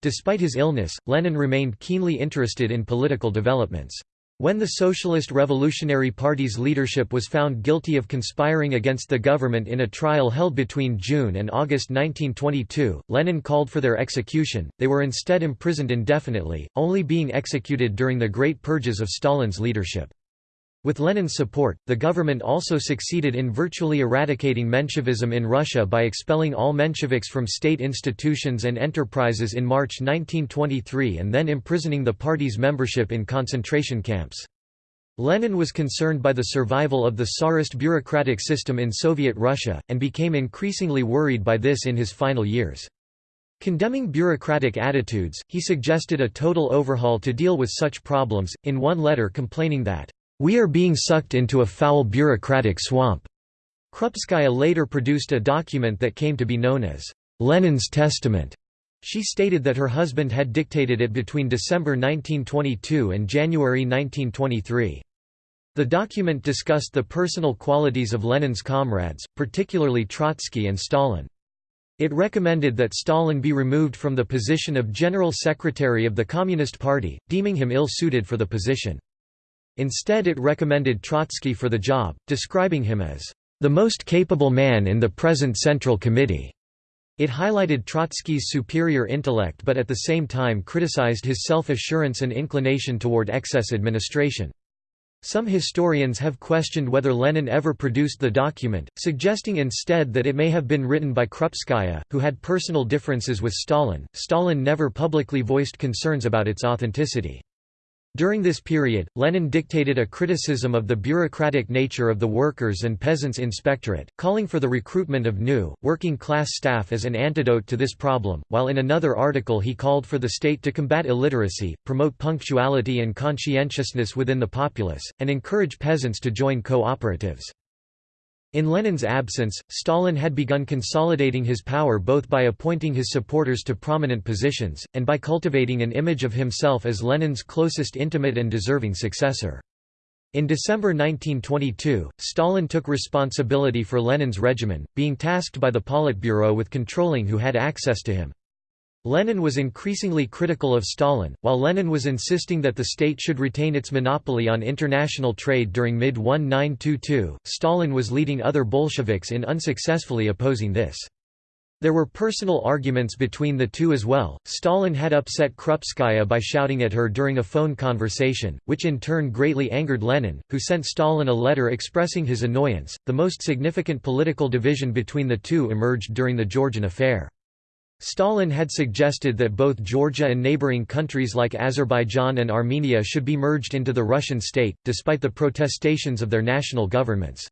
Despite his illness, Lenin remained keenly interested in political developments. When the Socialist Revolutionary Party's leadership was found guilty of conspiring against the government in a trial held between June and August 1922, Lenin called for their execution, they were instead imprisoned indefinitely, only being executed during the Great Purges of Stalin's leadership. With Lenin's support, the government also succeeded in virtually eradicating Menshevism in Russia by expelling all Mensheviks from state institutions and enterprises in March 1923 and then imprisoning the party's membership in concentration camps. Lenin was concerned by the survival of the Tsarist bureaucratic system in Soviet Russia, and became increasingly worried by this in his final years. Condemning bureaucratic attitudes, he suggested a total overhaul to deal with such problems, in one letter complaining that we are being sucked into a foul bureaucratic swamp. Krupskaya later produced a document that came to be known as Lenin's Testament. She stated that her husband had dictated it between December 1922 and January 1923. The document discussed the personal qualities of Lenin's comrades, particularly Trotsky and Stalin. It recommended that Stalin be removed from the position of General Secretary of the Communist Party, deeming him ill-suited for the position. Instead it recommended Trotsky for the job, describing him as the most capable man in the present Central Committee. It highlighted Trotsky's superior intellect but at the same time criticized his self-assurance and inclination toward excess administration. Some historians have questioned whether Lenin ever produced the document, suggesting instead that it may have been written by Krupskaya, who had personal differences with Stalin. Stalin never publicly voiced concerns about its authenticity. During this period, Lenin dictated a criticism of the bureaucratic nature of the Workers' and Peasants' Inspectorate, calling for the recruitment of new, working-class staff as an antidote to this problem, while in another article he called for the state to combat illiteracy, promote punctuality and conscientiousness within the populace, and encourage peasants to join cooperatives. In Lenin's absence, Stalin had begun consolidating his power both by appointing his supporters to prominent positions, and by cultivating an image of himself as Lenin's closest intimate and deserving successor. In December 1922, Stalin took responsibility for Lenin's regimen, being tasked by the Politburo with controlling who had access to him. Lenin was increasingly critical of Stalin, while Lenin was insisting that the state should retain its monopoly on international trade during mid-1922, Stalin was leading other Bolsheviks in unsuccessfully opposing this. There were personal arguments between the two as well. Stalin had upset Krupskaya by shouting at her during a phone conversation, which in turn greatly angered Lenin, who sent Stalin a letter expressing his annoyance. The most significant political division between the two emerged during the Georgian affair. Stalin had suggested that both Georgia and neighboring countries like Azerbaijan and Armenia should be merged into the Russian state, despite the protestations of their national governments.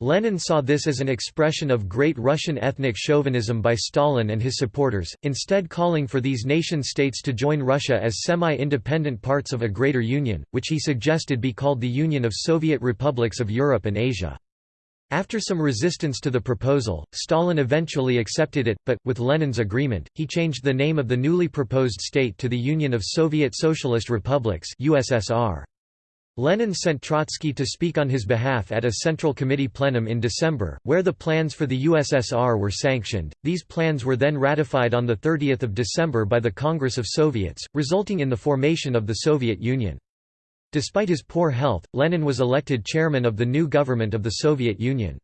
Lenin saw this as an expression of great Russian ethnic chauvinism by Stalin and his supporters, instead calling for these nation-states to join Russia as semi-independent parts of a greater union, which he suggested be called the Union of Soviet Republics of Europe and Asia. After some resistance to the proposal, Stalin eventually accepted it, but, with Lenin's agreement, he changed the name of the newly proposed state to the Union of Soviet Socialist Republics USSR. Lenin sent Trotsky to speak on his behalf at a Central Committee plenum in December, where the plans for the USSR were sanctioned. These plans were then ratified on 30 December by the Congress of Soviets, resulting in the formation of the Soviet Union. Despite his poor health, Lenin was elected chairman of the new government of the Soviet Union.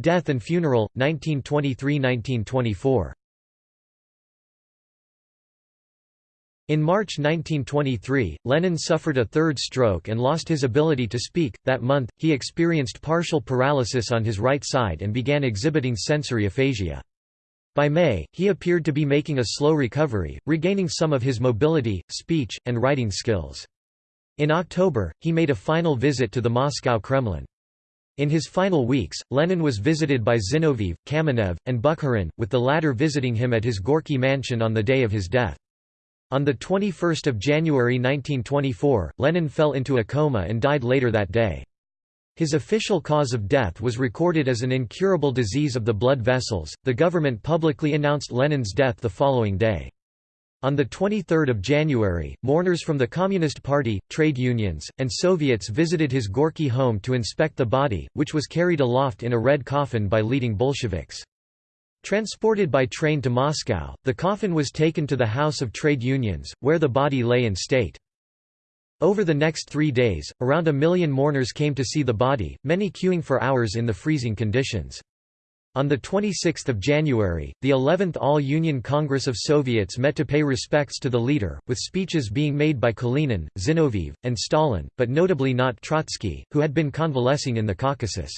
Death and funeral, 1923–1924 In March 1923, Lenin suffered a third stroke and lost his ability to speak. That month, he experienced partial paralysis on his right side and began exhibiting sensory aphasia. By May, he appeared to be making a slow recovery, regaining some of his mobility, speech, and writing skills. In October, he made a final visit to the Moscow Kremlin. In his final weeks, Lenin was visited by Zinoviev, Kamenev, and Bukharin, with the latter visiting him at his Gorky mansion on the day of his death. On 21 January 1924, Lenin fell into a coma and died later that day. His official cause of death was recorded as an incurable disease of the blood vessels. The government publicly announced Lenin's death the following day. On 23 January, mourners from the Communist Party, trade unions, and Soviets visited his Gorky home to inspect the body, which was carried aloft in a red coffin by leading Bolsheviks. Transported by train to Moscow, the coffin was taken to the House of Trade Unions, where the body lay in state. Over the next three days, around a million mourners came to see the body, many queuing for hours in the freezing conditions. On 26 January, the 11th All-Union Congress of Soviets met to pay respects to the leader, with speeches being made by Kalinin, Zinoviev, and Stalin, but notably not Trotsky, who had been convalescing in the Caucasus.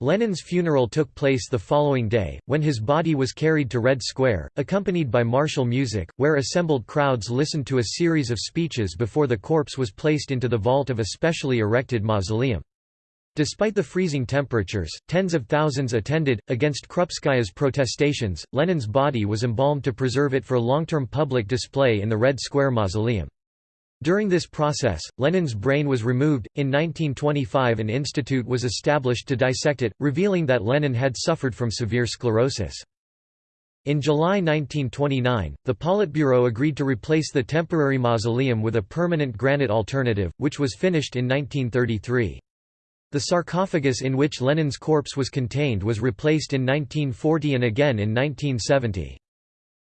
Lenin's funeral took place the following day, when his body was carried to Red Square, accompanied by martial music, where assembled crowds listened to a series of speeches before the corpse was placed into the vault of a specially erected mausoleum. Despite the freezing temperatures, tens of thousands attended. Against Krupskaya's protestations, Lenin's body was embalmed to preserve it for long-term public display in the Red Square mausoleum. During this process, Lenin's brain was removed. In 1925, an institute was established to dissect it, revealing that Lenin had suffered from severe sclerosis. In July 1929, the Politburo agreed to replace the temporary mausoleum with a permanent granite alternative, which was finished in 1933. The sarcophagus in which Lenin's corpse was contained was replaced in 1940 and again in 1970.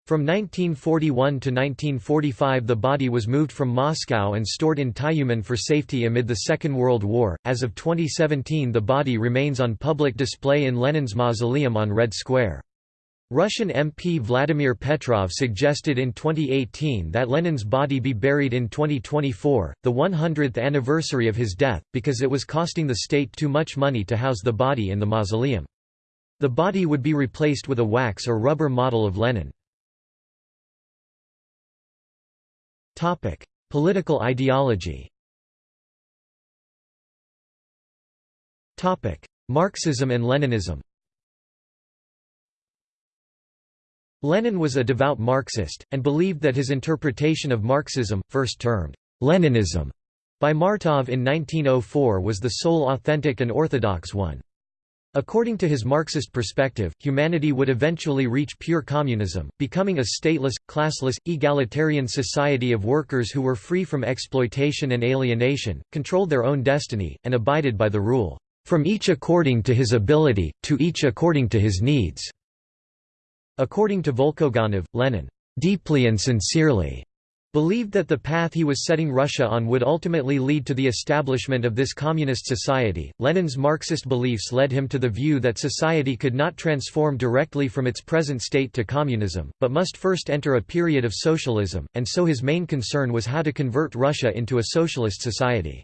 From 1941 to 1945 the body was moved from Moscow and stored in Tyumen for safety amid the Second World War. As of 2017 the body remains on public display in Lenin's mausoleum on Red Square. Russian MP Vladimir Petrov suggested in 2018 that Lenin's body be buried in 2024, the 100th anniversary of his death, because it was costing the state too much money to house the body in the mausoleum. The body would be replaced with a wax or rubber model of Lenin. Political ideology. Topic: Marxism and Leninism. Lenin was a devout Marxist, and believed that his interpretation of Marxism, first termed Leninism by Martov in 1904 was the sole authentic and orthodox one. According to his Marxist perspective, humanity would eventually reach pure communism, becoming a stateless, classless, egalitarian society of workers who were free from exploitation and alienation, controlled their own destiny, and abided by the rule, "...from each according to his ability, to each according to his needs." According to Volkogonov, Lenin, "...deeply and sincerely," believed that the path he was setting Russia on would ultimately lead to the establishment of this communist society. Lenin's Marxist beliefs led him to the view that society could not transform directly from its present state to communism, but must first enter a period of socialism, and so his main concern was how to convert Russia into a socialist society.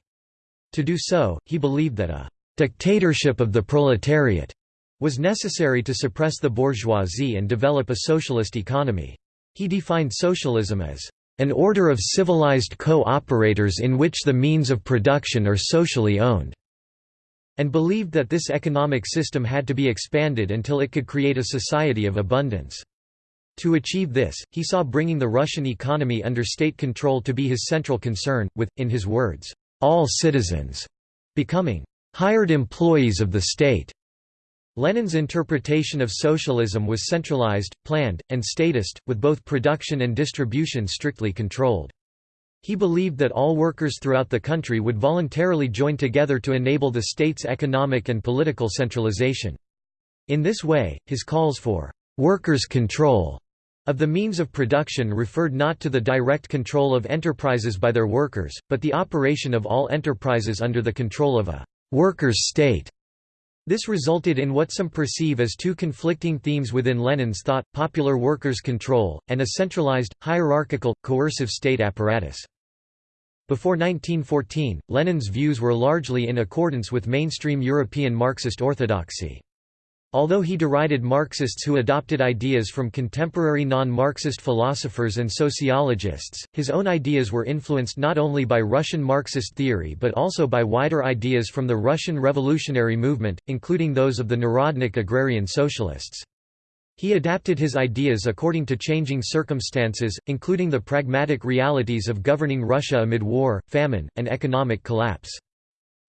To do so, he believed that a dictatorship of the proletariat was necessary to suppress the bourgeoisie and develop a socialist economy. He defined socialism as an order of civilized co-operators in which the means of production are socially owned, and believed that this economic system had to be expanded until it could create a society of abundance. To achieve this, he saw bringing the Russian economy under state control to be his central concern, with, in his words, all citizens becoming hired employees of the state. Lenin's interpretation of socialism was centralized, planned, and statist, with both production and distribution strictly controlled. He believed that all workers throughout the country would voluntarily join together to enable the state's economic and political centralization. In this way, his calls for «workers' control» of the means of production referred not to the direct control of enterprises by their workers, but the operation of all enterprises under the control of a «workers' state» This resulted in what some perceive as two conflicting themes within Lenin's thought, popular workers' control, and a centralized, hierarchical, coercive state apparatus. Before 1914, Lenin's views were largely in accordance with mainstream European Marxist orthodoxy. Although he derided Marxists who adopted ideas from contemporary non-Marxist philosophers and sociologists, his own ideas were influenced not only by Russian Marxist theory but also by wider ideas from the Russian revolutionary movement, including those of the Narodnik agrarian socialists. He adapted his ideas according to changing circumstances, including the pragmatic realities of governing Russia amid war, famine, and economic collapse.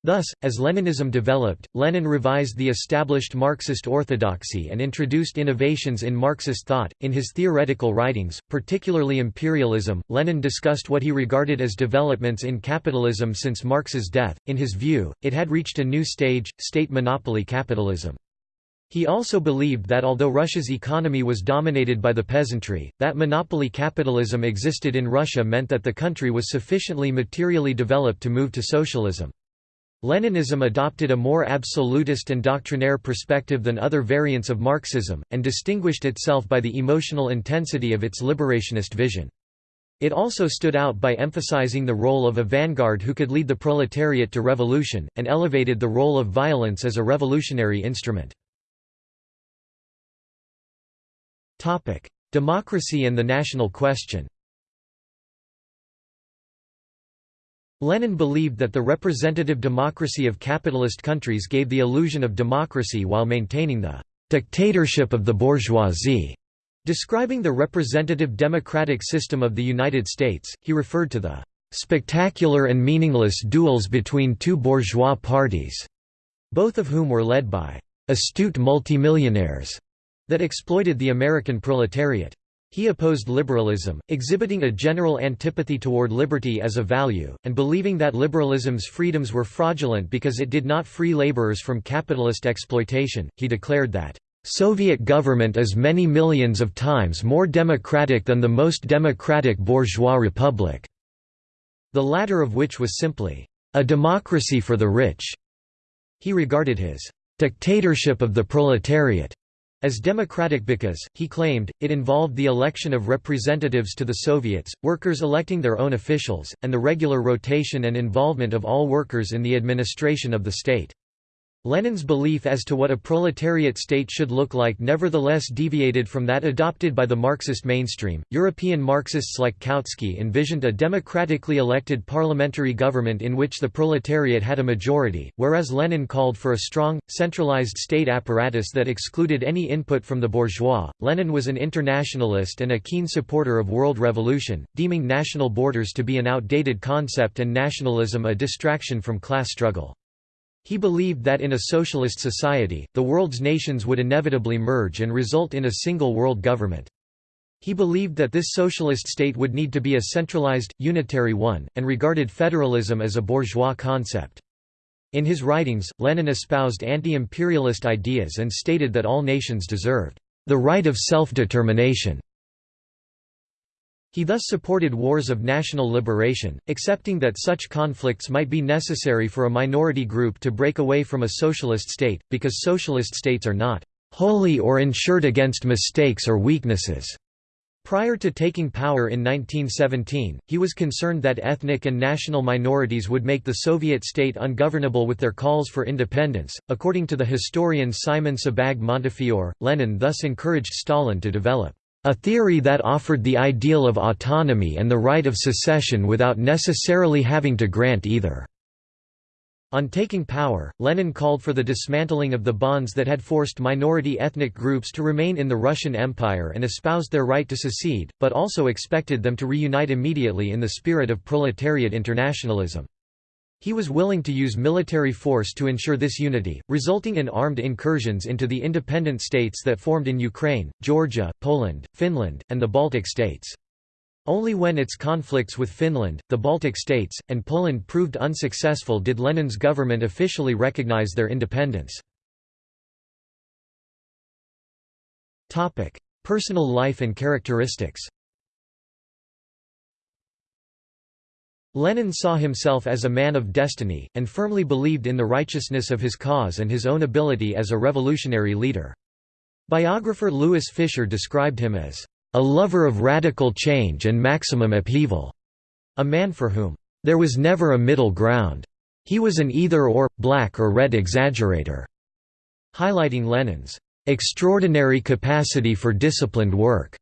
Thus, as Leninism developed, Lenin revised the established Marxist orthodoxy and introduced innovations in Marxist thought. In his theoretical writings, particularly Imperialism, Lenin discussed what he regarded as developments in capitalism since Marx's death. In his view, it had reached a new stage, state monopoly capitalism. He also believed that although Russia's economy was dominated by the peasantry, that monopoly capitalism existed in Russia meant that the country was sufficiently materially developed to move to socialism. Leninism adopted a more absolutist and doctrinaire perspective than other variants of Marxism, and distinguished itself by the emotional intensity of its liberationist vision. It also stood out by emphasizing the role of a vanguard who could lead the proletariat to revolution, and elevated the role of violence as a revolutionary instrument. Democracy and the national question Lenin believed that the representative democracy of capitalist countries gave the illusion of democracy while maintaining the «dictatorship of the bourgeoisie». Describing the representative democratic system of the United States, he referred to the «spectacular and meaningless duels between two bourgeois parties», both of whom were led by «astute multimillionaires» that exploited the American proletariat. He opposed liberalism, exhibiting a general antipathy toward liberty as a value, and believing that liberalism's freedoms were fraudulent because it did not free laborers from capitalist exploitation. He declared that, Soviet government is many millions of times more democratic than the most democratic bourgeois republic, the latter of which was simply a democracy for the rich. He regarded his dictatorship of the proletariat as democratic because, he claimed, it involved the election of representatives to the Soviets, workers electing their own officials, and the regular rotation and involvement of all workers in the administration of the state. Lenin's belief as to what a proletariat state should look like nevertheless deviated from that adopted by the Marxist mainstream. European Marxists like Kautsky envisioned a democratically elected parliamentary government in which the proletariat had a majority, whereas Lenin called for a strong, centralized state apparatus that excluded any input from the bourgeois. Lenin was an internationalist and a keen supporter of world revolution, deeming national borders to be an outdated concept and nationalism a distraction from class struggle. He believed that in a socialist society, the world's nations would inevitably merge and result in a single world government. He believed that this socialist state would need to be a centralized, unitary one, and regarded federalism as a bourgeois concept. In his writings, Lenin espoused anti-imperialist ideas and stated that all nations deserved the right of self-determination. He thus supported wars of national liberation, accepting that such conflicts might be necessary for a minority group to break away from a socialist state, because socialist states are not wholly or insured against mistakes or weaknesses. Prior to taking power in 1917, he was concerned that ethnic and national minorities would make the Soviet state ungovernable with their calls for independence. According to the historian Simon Sebag Montefiore, Lenin thus encouraged Stalin to develop a theory that offered the ideal of autonomy and the right of secession without necessarily having to grant either. On taking power, Lenin called for the dismantling of the bonds that had forced minority ethnic groups to remain in the Russian Empire and espoused their right to secede, but also expected them to reunite immediately in the spirit of proletariat internationalism. He was willing to use military force to ensure this unity, resulting in armed incursions into the independent states that formed in Ukraine, Georgia, Poland, Finland, and the Baltic states. Only when its conflicts with Finland, the Baltic states, and Poland proved unsuccessful did Lenin's government officially recognize their independence. Personal life and characteristics Lenin saw himself as a man of destiny, and firmly believed in the righteousness of his cause and his own ability as a revolutionary leader. Biographer Louis Fischer described him as, "...a lover of radical change and maximum upheaval," a man for whom, "...there was never a middle ground. He was an either-or, black or red exaggerator," highlighting Lenin's, "...extraordinary capacity for disciplined work,"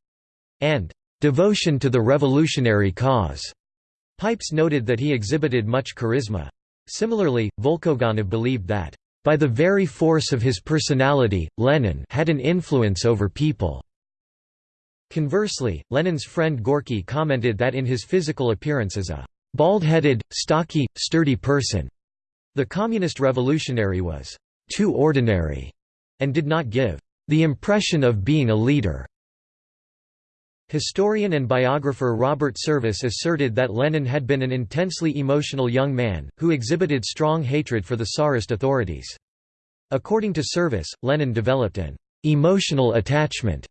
and "...devotion to the revolutionary cause." Pipes noted that he exhibited much charisma. Similarly, Volkogonov believed that, "...by the very force of his personality, Lenin had an influence over people." Conversely, Lenin's friend Gorky commented that in his physical appearance as a bald-headed, stocky, sturdy person, the communist revolutionary was too ordinary and did not give the impression of being a leader. Historian and biographer Robert Service asserted that Lenin had been an intensely emotional young man, who exhibited strong hatred for the Tsarist authorities. According to Service, Lenin developed an «emotional attachment»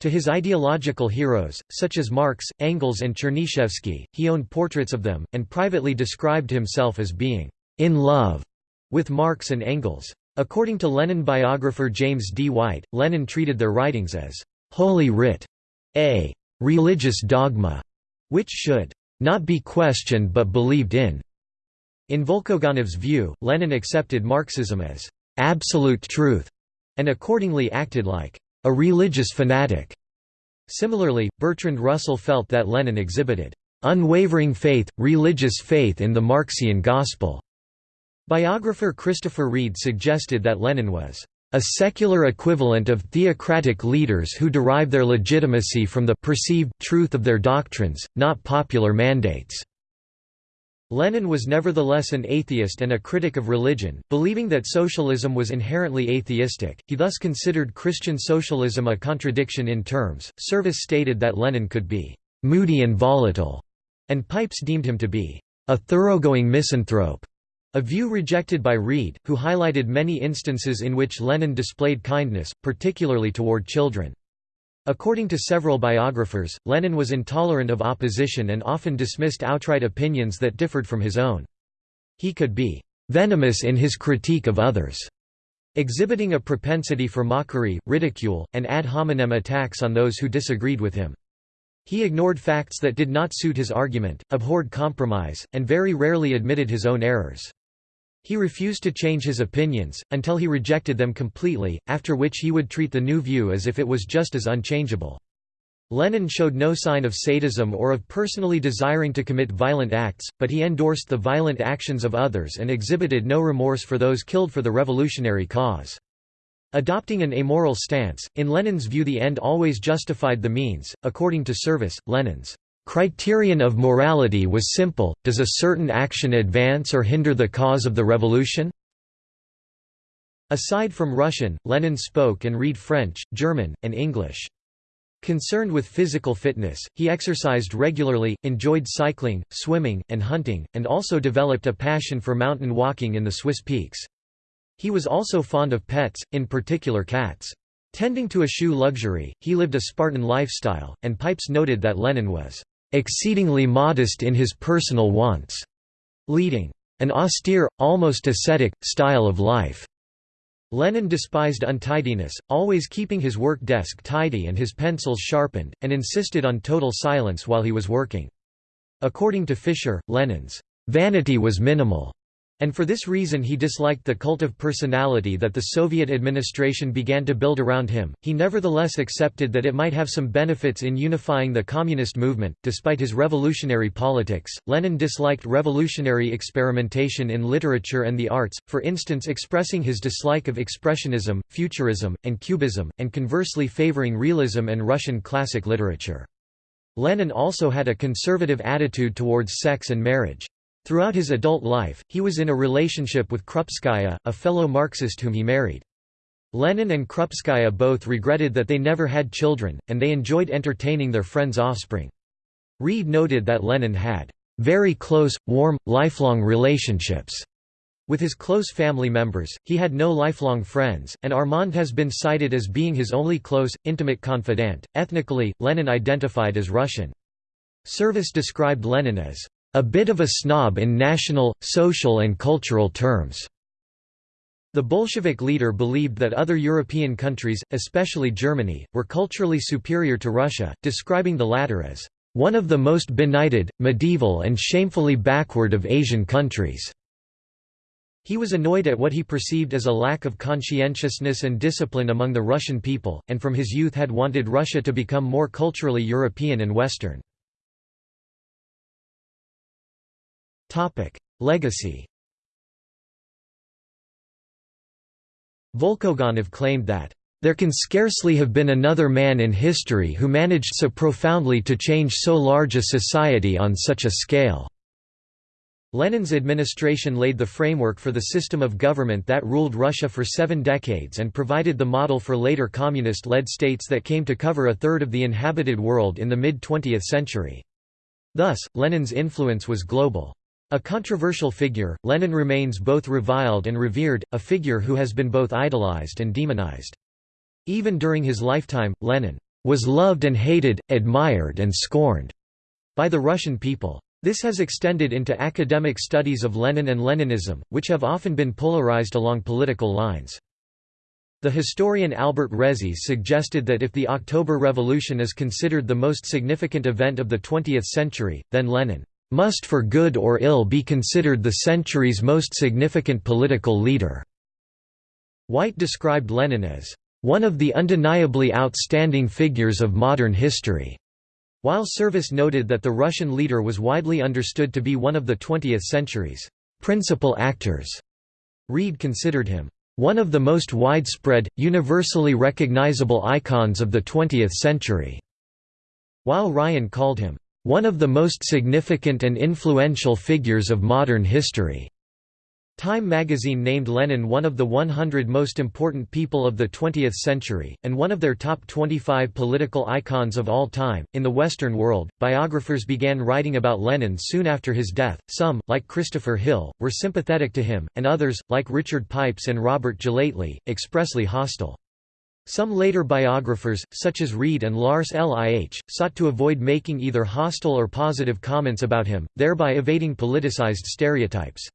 to his ideological heroes, such as Marx, Engels and Chernyshevsky, he owned portraits of them, and privately described himself as being «in love» with Marx and Engels. According to Lenin biographer James D. White, Lenin treated their writings as «holy writ», a religious dogma, which should not be questioned but believed in. In Volkogonov's view, Lenin accepted Marxism as absolute truth, and accordingly acted like a religious fanatic. Similarly, Bertrand Russell felt that Lenin exhibited unwavering faith, religious faith in the Marxian gospel. Biographer Christopher Read suggested that Lenin was a secular equivalent of theocratic leaders who derive their legitimacy from the perceived truth of their doctrines, not popular mandates. Lenin was nevertheless an atheist and a critic of religion, believing that socialism was inherently atheistic, he thus considered Christian socialism a contradiction in terms. Service stated that Lenin could be moody and volatile, and Pipes deemed him to be a thoroughgoing misanthrope. A view rejected by Read, who highlighted many instances in which Lenin displayed kindness, particularly toward children. According to several biographers, Lenin was intolerant of opposition and often dismissed outright opinions that differed from his own. He could be venomous in his critique of others, exhibiting a propensity for mockery, ridicule, and ad hominem attacks on those who disagreed with him. He ignored facts that did not suit his argument, abhorred compromise, and very rarely admitted his own errors. He refused to change his opinions, until he rejected them completely, after which he would treat the new view as if it was just as unchangeable. Lenin showed no sign of sadism or of personally desiring to commit violent acts, but he endorsed the violent actions of others and exhibited no remorse for those killed for the revolutionary cause. Adopting an amoral stance, in Lenin's view the end always justified the means. According to Service, Lenin's criterion of morality was simple, does a certain action advance or hinder the cause of the revolution? Aside from Russian, Lenin spoke and read French, German, and English. Concerned with physical fitness, he exercised regularly, enjoyed cycling, swimming, and hunting, and also developed a passion for mountain walking in the Swiss peaks. He was also fond of pets, in particular cats. Tending to eschew luxury, he lived a Spartan lifestyle, and Pipes noted that Lenin was "...exceedingly modest in his personal wants", leading an austere, almost ascetic, style of life. Lenin despised untidiness, always keeping his work desk tidy and his pencils sharpened, and insisted on total silence while he was working. According to Fischer, Lenin's vanity was minimal and for this reason he disliked the cult of personality that the Soviet administration began to build around him. He nevertheless accepted that it might have some benefits in unifying the communist movement. Despite his revolutionary politics, Lenin disliked revolutionary experimentation in literature and the arts, for instance, expressing his dislike of Expressionism, Futurism, and Cubism, and conversely favoring realism and Russian classic literature. Lenin also had a conservative attitude towards sex and marriage. Throughout his adult life, he was in a relationship with Krupskaya, a fellow Marxist whom he married. Lenin and Krupskaya both regretted that they never had children, and they enjoyed entertaining their friends' offspring. Read noted that Lenin had very close, warm, lifelong relationships with his close family members, he had no lifelong friends, and Armand has been cited as being his only close, intimate confidant. Ethnically, Lenin identified as Russian. Service described Lenin as a bit of a snob in national, social and cultural terms. The Bolshevik leader believed that other European countries, especially Germany, were culturally superior to Russia, describing the latter as one of the most benighted, medieval and shamefully backward of Asian countries. He was annoyed at what he perceived as a lack of conscientiousness and discipline among the Russian people, and from his youth had wanted Russia to become more culturally European and Western. Legacy Volkogonov claimed that, "...there can scarcely have been another man in history who managed so profoundly to change so large a society on such a scale." Lenin's administration laid the framework for the system of government that ruled Russia for seven decades and provided the model for later communist-led states that came to cover a third of the inhabited world in the mid-20th century. Thus, Lenin's influence was global. A controversial figure, Lenin remains both reviled and revered, a figure who has been both idolized and demonized. Even during his lifetime, Lenin was loved and hated, admired and scorned by the Russian people. This has extended into academic studies of Lenin and Leninism, which have often been polarized along political lines. The historian Albert Resis suggested that if the October Revolution is considered the most significant event of the 20th century, then Lenin must for good or ill be considered the century's most significant political leader." White described Lenin as, "...one of the undeniably outstanding figures of modern history." While Service noted that the Russian leader was widely understood to be one of the 20th century's principal actors, Read considered him one of the most widespread, universally recognizable icons of the 20th century, while Ryan called him one of the most significant and influential figures of modern history. Time magazine named Lenin one of the 100 most important people of the 20th century, and one of their top 25 political icons of all time. In the Western world, biographers began writing about Lenin soon after his death. Some, like Christopher Hill, were sympathetic to him, and others, like Richard Pipes and Robert Gellately, expressly hostile. Some later biographers, such as Read and Lars Lih, sought to avoid making either hostile or positive comments about him, thereby evading politicized stereotypes.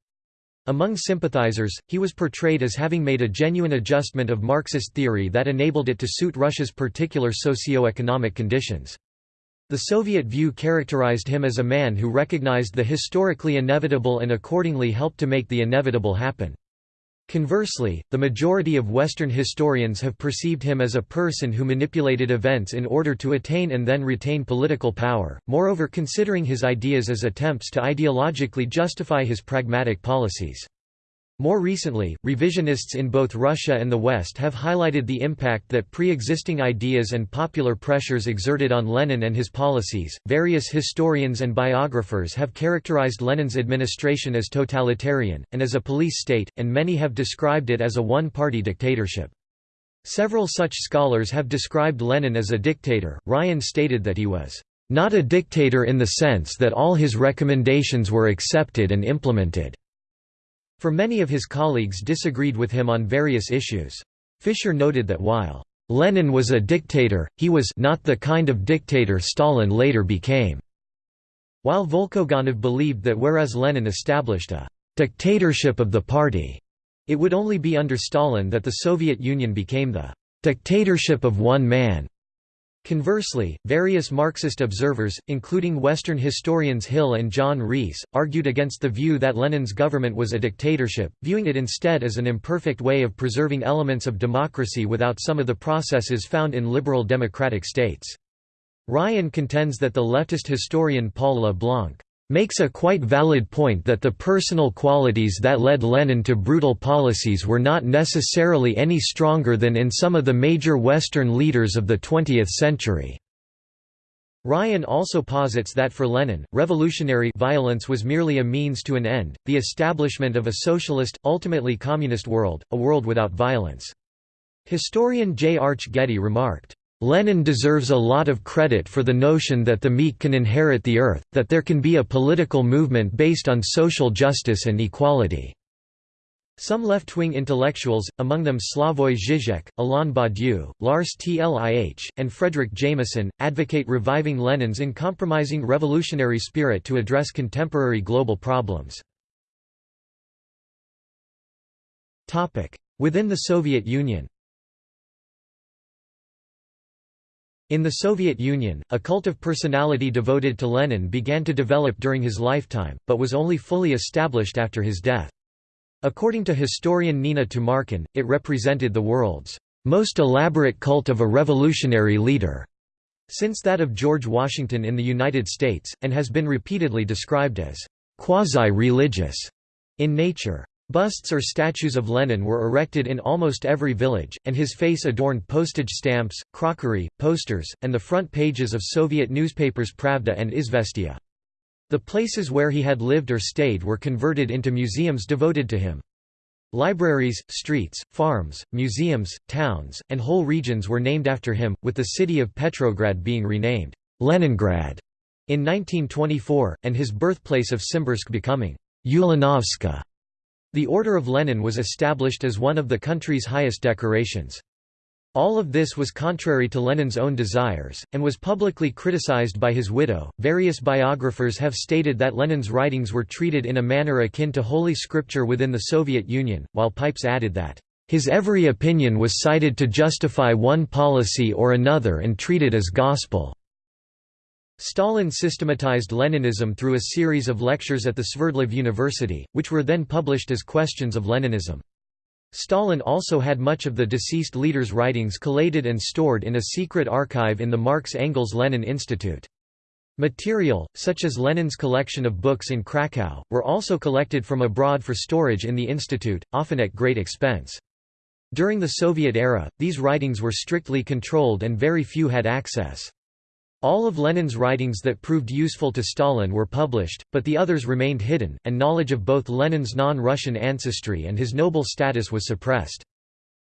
Among sympathizers, he was portrayed as having made a genuine adjustment of Marxist theory that enabled it to suit Russia's particular socio-economic conditions. The Soviet view characterized him as a man who recognized the historically inevitable and accordingly helped to make the inevitable happen. Conversely, the majority of Western historians have perceived him as a person who manipulated events in order to attain and then retain political power, moreover considering his ideas as attempts to ideologically justify his pragmatic policies. More recently, revisionists in both Russia and the West have highlighted the impact that pre existing ideas and popular pressures exerted on Lenin and his policies. Various historians and biographers have characterized Lenin's administration as totalitarian, and as a police state, and many have described it as a one party dictatorship. Several such scholars have described Lenin as a dictator. Ryan stated that he was not a dictator in the sense that all his recommendations were accepted and implemented. For many of his colleagues disagreed with him on various issues. Fischer noted that while Lenin was a dictator, he was not the kind of dictator Stalin later became. While Volkogonov believed that whereas Lenin established a dictatorship of the party, it would only be under Stalin that the Soviet Union became the dictatorship of one man. Conversely, various Marxist observers, including Western historians Hill and John Rees, argued against the view that Lenin's government was a dictatorship, viewing it instead as an imperfect way of preserving elements of democracy without some of the processes found in liberal democratic states. Ryan contends that the leftist historian Paul LeBlanc makes a quite valid point that the personal qualities that led Lenin to brutal policies were not necessarily any stronger than in some of the major Western leaders of the 20th century. Ryan also posits that for Lenin, revolutionary violence was merely a means to an end, the establishment of a socialist, ultimately communist world, a world without violence. Historian J. Arch Getty remarked, Lenin deserves a lot of credit for the notion that the meek can inherit the earth, that there can be a political movement based on social justice and equality. Some left-wing intellectuals, among them Slavoj Žižek, Alain Badiou, Lars Lih, and Fredric Jameson, advocate reviving Lenin's uncompromising revolutionary spirit to address contemporary global problems. Within the Soviet Union In the Soviet Union, a cult of personality devoted to Lenin began to develop during his lifetime, but was only fully established after his death. According to historian Nina Tumarkin, it represented the world's most elaborate cult of a revolutionary leader since that of George Washington in the United States, and has been repeatedly described as quasi-religious in nature. Busts or statues of Lenin were erected in almost every village, and his face adorned postage stamps, crockery, posters, and the front pages of Soviet newspapers Pravda and Izvestia. The places where he had lived or stayed were converted into museums devoted to him. Libraries, streets, farms, museums, towns, and whole regions were named after him, with the city of Petrograd being renamed Leningrad in 1924, and his birthplace of Simbirsk becoming Ulyanovska. The Order of Lenin was established as one of the country's highest decorations. All of this was contrary to Lenin's own desires, and was publicly criticized by his widow. Various biographers have stated that Lenin's writings were treated in a manner akin to Holy Scripture within the Soviet Union, while Pipes added that, his every opinion was cited to justify one policy or another and treated as gospel. Stalin systematized Leninism through a series of lectures at the Sverdlov University, which were then published as Questions of Leninism. Stalin also had much of the deceased leader's writings collated and stored in a secret archive in the Marx Engels Lenin Institute. Material, such as Lenin's collection of books in Krakow, were also collected from abroad for storage in the institute, often at great expense. During the Soviet era, these writings were strictly controlled and very few had access. All of Lenin's writings that proved useful to Stalin were published, but the others remained hidden, and knowledge of both Lenin's non-Russian ancestry and his noble status was suppressed.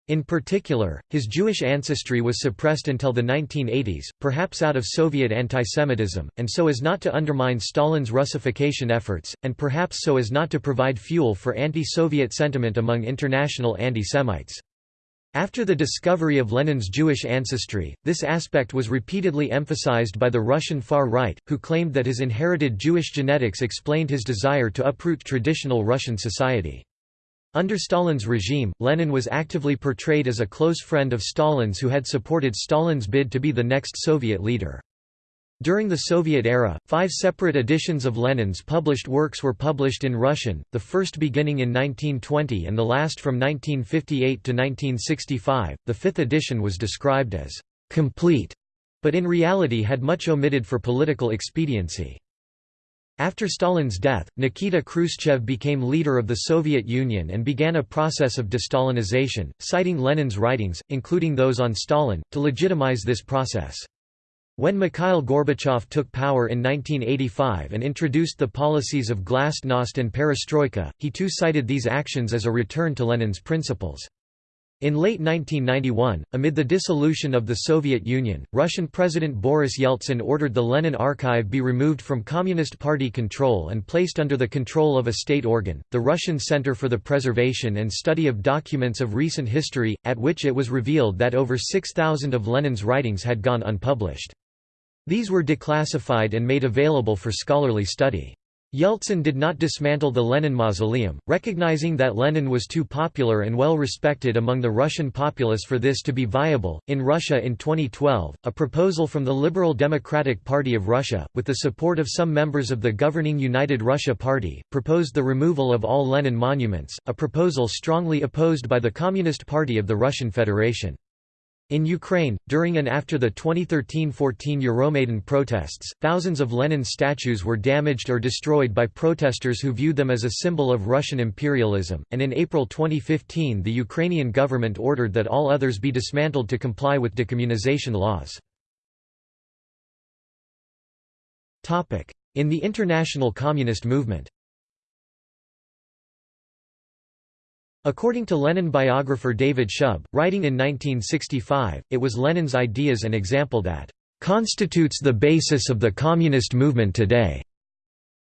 In particular, his Jewish ancestry was suppressed until the 1980s, perhaps out of Soviet antisemitism, and so as not to undermine Stalin's Russification efforts, and perhaps so as not to provide fuel for anti-Soviet sentiment among international anti-Semites. After the discovery of Lenin's Jewish ancestry, this aspect was repeatedly emphasized by the Russian far right, who claimed that his inherited Jewish genetics explained his desire to uproot traditional Russian society. Under Stalin's regime, Lenin was actively portrayed as a close friend of Stalin's who had supported Stalin's bid to be the next Soviet leader. During the Soviet era, five separate editions of Lenin's published works were published in Russian, the first beginning in 1920 and the last from 1958 to 1965. The fifth edition was described as complete, but in reality had much omitted for political expediency. After Stalin's death, Nikita Khrushchev became leader of the Soviet Union and began a process of de-Stalinization, citing Lenin's writings, including those on Stalin, to legitimize this process. When Mikhail Gorbachev took power in 1985 and introduced the policies of glasnost and perestroika, he too cited these actions as a return to Lenin's principles. In late 1991, amid the dissolution of the Soviet Union, Russian President Boris Yeltsin ordered the Lenin Archive be removed from Communist Party control and placed under the control of a state organ, the Russian Center for the Preservation and Study of Documents of Recent History, at which it was revealed that over 6,000 of Lenin's writings had gone unpublished. These were declassified and made available for scholarly study. Yeltsin did not dismantle the Lenin Mausoleum, recognizing that Lenin was too popular and well respected among the Russian populace for this to be viable. In Russia in 2012, a proposal from the Liberal Democratic Party of Russia, with the support of some members of the governing United Russia Party, proposed the removal of all Lenin monuments, a proposal strongly opposed by the Communist Party of the Russian Federation. In Ukraine, during and after the 2013–14 Euromaidan protests, thousands of Lenin statues were damaged or destroyed by protesters who viewed them as a symbol of Russian imperialism, and in April 2015 the Ukrainian government ordered that all others be dismantled to comply with decommunization laws. In the international communist movement According to Lenin biographer David Shub, writing in 1965, it was Lenin's ideas and example that constitutes the basis of the communist movement today.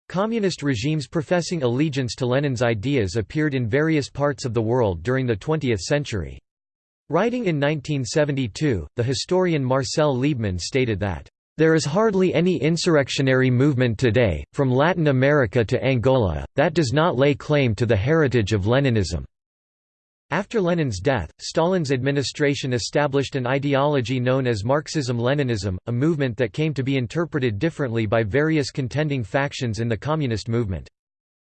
Communist regimes professing allegiance to Lenin's ideas appeared in various parts of the world during the 20th century. Writing in 1972, the historian Marcel Liebman stated that, "...there is hardly any insurrectionary movement today, from Latin America to Angola, that does not lay claim to the heritage of Leninism." After Lenin's death, Stalin's administration established an ideology known as Marxism-Leninism, a movement that came to be interpreted differently by various contending factions in the communist movement.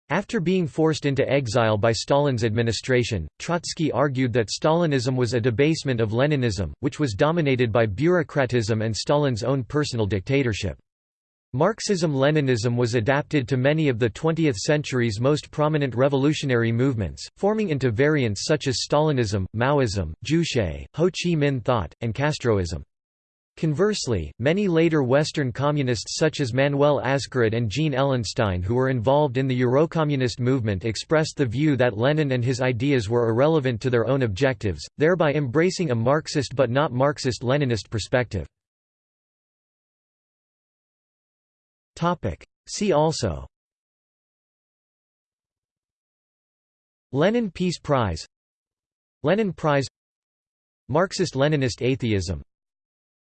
After being forced into exile by Stalin's administration, Trotsky argued that Stalinism was a debasement of Leninism, which was dominated by bureaucratism and Stalin's own personal dictatorship. Marxism-Leninism was adapted to many of the 20th century's most prominent revolutionary movements, forming into variants such as Stalinism, Maoism, Juche, Ho Chi Minh thought, and Castroism. Conversely, many later Western communists such as Manuel Azcarate and Jean Ellenstein who were involved in the Eurocommunist movement expressed the view that Lenin and his ideas were irrelevant to their own objectives, thereby embracing a Marxist but not Marxist-Leninist perspective. Topic. See also. Lenin Peace Prize. Lenin Prize. Marxist-Leninist atheism.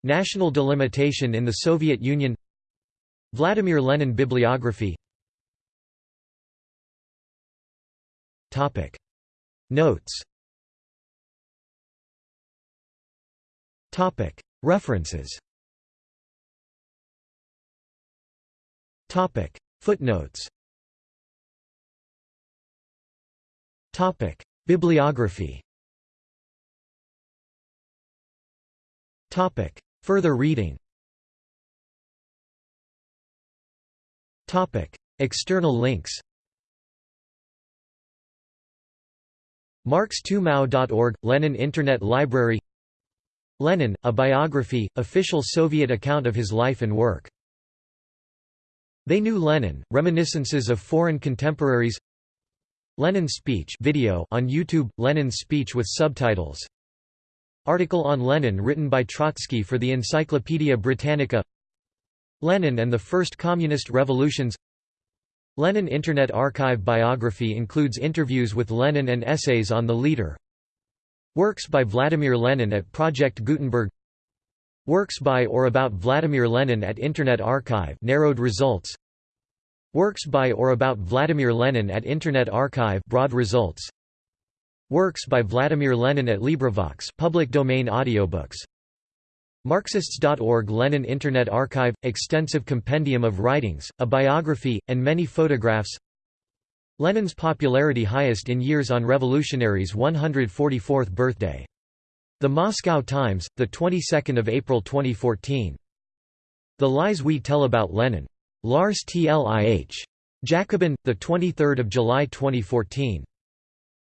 National delimitation in the Soviet Union. Vladimir Lenin bibliography. Topic. Notes. Topic. References Topic. Footnotes. Topic. Bibliography. Topic. Further reading. Topic. External links. Marx2Mao.org, Lenin Internet Library. Lenin, a biography, official Soviet account of his life and work they Knew Lenin, Reminiscences of Foreign Contemporaries. Lenin's speech video on YouTube, Lenin's speech with subtitles. Article on Lenin written by Trotsky for the Encyclopaedia Britannica. Lenin and the First Communist Revolutions. Lenin Internet Archive biography includes interviews with Lenin and essays on the leader. Works by Vladimir Lenin at Project Gutenberg Works by or about Vladimir Lenin at Internet Archive narrowed results. Works by or about Vladimir Lenin at Internet Archive broad results. Works by Vladimir Lenin at LibriVox public domain audiobooks. Marxists.org Lenin Internet Archive – extensive compendium of writings, a biography, and many photographs. Lenin's popularity highest in years on revolutionaries' 144th birthday. The Moscow Times, the 22nd of April 2014. The Lies We Tell About Lenin. Lars Lih. Jacobin, the 23rd of July 2014.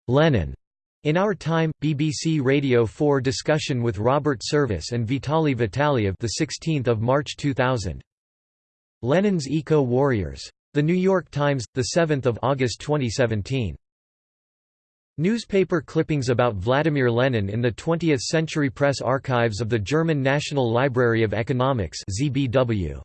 Lenin. In Our Time, BBC Radio 4 discussion with Robert Service and Vitaly Vitaliev the 16th of March 2000. Lenin's Eco-Warriors. The New York Times, the 7th of August 2017. Newspaper clippings about Vladimir Lenin in the 20th Century Press Archives of the German National Library of Economics ZBW.